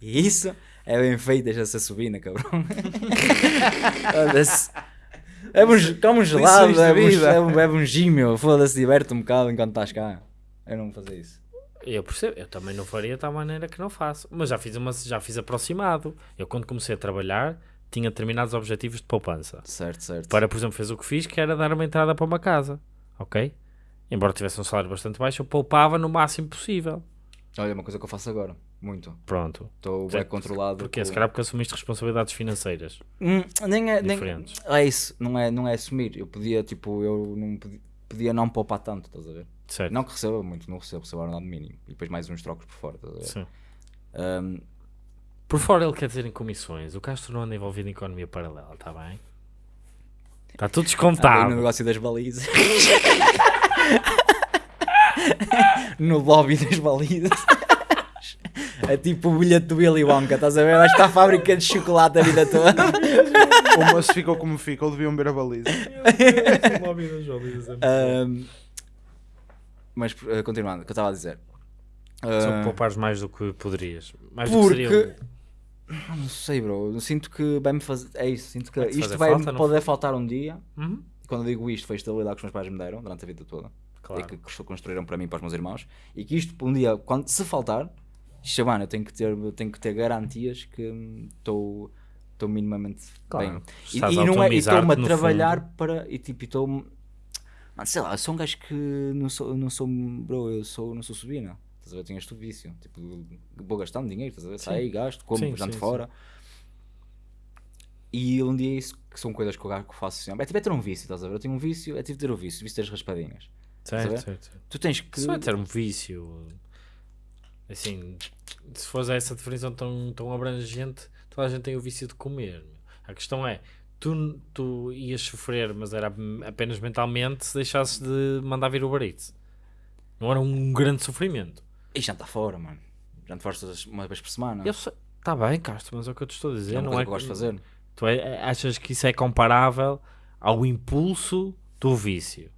E isso é bem feito, deixa-se subir, né, cabrão? [laughs] É um, come um gelado, é um, vida. é um, um meu. Foda-se, diverte um bocado enquanto estás cá. Eu não vou fazer isso. Eu percebo, eu também não faria tal maneira que não faço. Mas já fiz, uma, já fiz aproximado. Eu, quando comecei a trabalhar, tinha determinados objetivos de poupança. Certo, certo. Para, por exemplo, fez o que fiz, que era dar uma entrada para uma casa. Ok? Embora tivesse um salário bastante baixo, eu poupava no máximo possível. Olha, uma coisa que eu faço agora. Muito. Pronto. Estou bem controlado. Porque com- se calhar porque assumiste responsabilidades financeiras. Hum, nem é, nem, Diferentes. é isso, não é, não é assumir. Eu podia, tipo, eu não podia, podia não poupar tanto, estás a ver? Certo? Não que receba muito, não recebo, recebo ordenado mínimo. E depois mais uns trocos por fora, estás a ver? Sim. Hum, Por fora ele quer dizer em comissões. O Castro não anda envolvido em economia paralela, está bem? Está tudo Tá descontado. no negócio das balizas. [laughs] no lobby das balizas. É tipo o bilhete do Willy Wonka, estás a ver? Vais para a fábrica de chocolate a vida toda. O moço ficou como ficou, deviam ver a baliza. [laughs] Ahm, mas uh, continuando, o que eu estava a dizer. Só Ah, poupares mais do que poderias. Mais do que seria porque. Ah, Não sei, bro. Sinto que vai-me fazer. É isso, sinto que Vai-te isto vai falta, não poder faltar um dia. Uhum. E quando eu digo isto, foi a estabilidade que os meus pais me deram durante a vida toda. Claro. E que cons- construíram para mim e para os meus irmãos. E que isto, um dia, quando se faltar, mano, eu tenho que ter, tenho que ter garantias que estou estou minimamente Claro. bem. E, Estás e não é, e estou-me a trabalhar fundo. para. E tipo, estou. Mano, sei lá, eu sou um gajo que não sou, não sou bro, eu sou, não sou subina. Estás a ver? Tenho este vício. Tipo, vou gastando dinheiro, estás a ver? Saio, gasto, como, Sim, janto sim, fora. E um dia isso que são coisas que eu faço sempre. É tipo é ter um vício, estás a ver? Eu tenho um vício, é tipo ter o vício, o vício das raspadinhas. Certo, certo, certo. Tu tens que. Isso é ter um vício. Assim, se fores a essa definição tão, tão abrangente, toda a gente tem o vício de comer. A questão é, tu, tu ias sofrer, mas era apenas mentalmente, se deixasses de mandar vir o barito. Não era um grande sofrimento. E jantar fora, mano. Jantar fora todas- uma vez por semana. Eu sei, tá bem, Castro, mas é o que eu te estou a dizer. é não é que eu gosto de fazer. Tu é- achas que isso é comparável ao impulso do vício?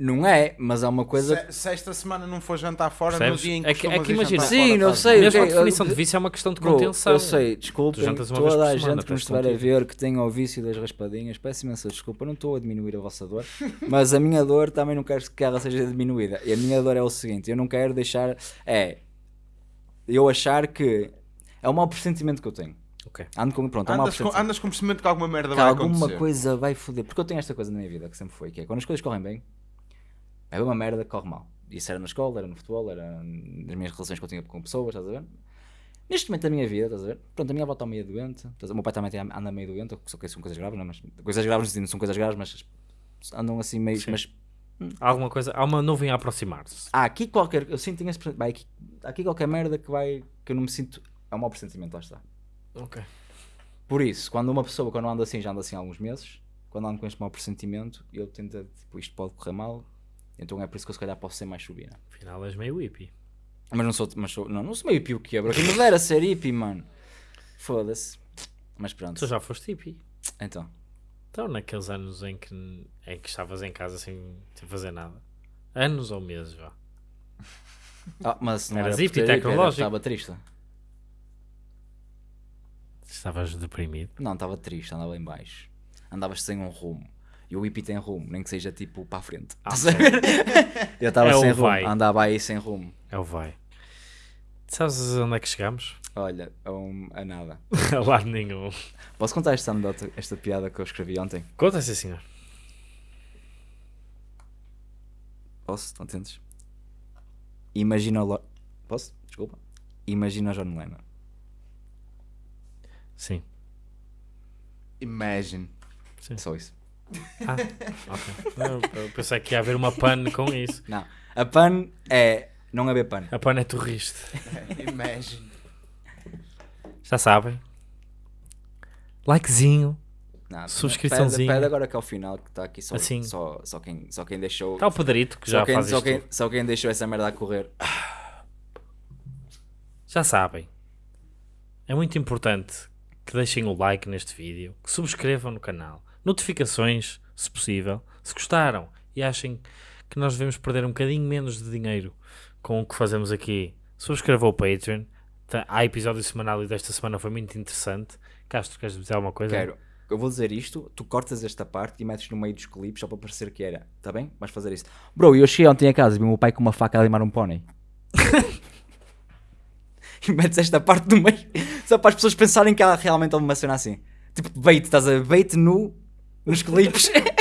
Não é, mas há uma coisa. Se, se esta semana não for jantar fora, Percebes? no dia em que É que- é que imagina- Sim, fora, não sei. Mesmo a ok, definição eu- de vício é uma questão de contenção. eu sei, desculpem uma vez toda por a semana, gente que nos estiver a ver que tenha o vício das raspadinhas, peço imensa desculpa, não estou a diminuir a vossa dor, [laughs] mas a minha dor também não quero que ela seja diminuída. E a minha dor é o seguinte: eu não quero deixar. É. Eu achar que. É um mau pressentimento que eu tenho. Ok. Ando com. Pronto, é um Andas com, pressentimento. andas com percebimento que alguma merda que vai alguma acontecer. coisa vai foder. Porque eu tenho esta coisa na minha vida que sempre foi, que é quando as coisas correm bem, é uma merda que corre mal. Isso era na escola, era no futebol, era nas minhas relações que eu tinha com pessoas, estás a ver? Neste momento da minha vida, estás a ver? Pronto, a minha avó está meio doente, estás a ver? o meu pai também anda meio doente, só que são coisas graves, não é? Mas, coisas graves não são coisas graves, mas andam assim meio. Sim. Mas Há alguma coisa, há uma nuvem a aproximar-se. há aqui qualquer. Eu sinto esse. Vai, aqui, aqui qualquer merda que vai. que eu não me sinto. É um mau pressentimento, lá está. Ok. Por isso, quando uma pessoa, quando anda assim, já anda assim há alguns meses, quando ando com este mau pressentimento, eu tento, tipo, isto pode correr mal, então é por isso que eu se calhar posso ser mais subina. Afinal és meio hippie. Mas não sou, mas sou, não, não sou meio pio que quebra, que me dera ser hippie, mano. Foda-se. Mas pronto, Tu já foste hippie. então. Então, naqueles anos em que, em que estavas em casa sem, sem fazer nada. Anos ou meses, vá. [laughs] Ah, mas não Eras era por hippie hippie, era tecnológico. Estava triste. Estavas deprimido. Não, estava triste, andava em baixo. Andavas sem um rumo. E o hippie tem rumo, nem que seja tipo para a frente. Ah? Eu estava [laughs] É sem rumo, vai. andava aí sem rumo. É o vai. Sabes onde é que chegamos? Olha, a, um- a nada. [laughs] A lado nenhum. Posso contar esta anedota, esta piada que eu escrevi ontem? Conta sim, senhor. Posso? Estão atentos? Imagina o... Posso? Desculpa. Imagina o John Lennon. Sim. Imagine. Só isso. Ah, [laughs] ok. Eu, pensei que ia haver uma pan com isso. Não. A pan é não haver pan. A pan é turrista. [laughs] Imagine. Já sabem. Likezinho. Não, Subscriçãozinha. Pede, pede agora que ao final que está aqui só, Assim. só, só, quem, só quem deixou. Está o Pedrito que só, já quem, faz só, isto. quem, só quem deixou essa merda a correr. Já sabem. É muito importante que deixem o like neste vídeo, que subscrevam no canal, notificações, se possível, se gostaram e achem que nós devemos perder um bocadinho menos de dinheiro com o que fazemos aqui. Subscrevam o Patreon. Tá- Há episódio semanal e desta semana foi muito interessante. Castro, queres dizer alguma coisa? Quero. Eu vou dizer isto, tu cortas esta parte e metes no meio dos clipes só para parecer que era. Está bem? Vais fazer isso. Bro, eu cheguei ontem a casa e vi o meu pai com uma faca a limar um pônei. [laughs] e metes esta parte no meio só para as pessoas pensarem que há realmente uma cena assim. Tipo bait, estás a? Bait nu nos clipes. [laughs]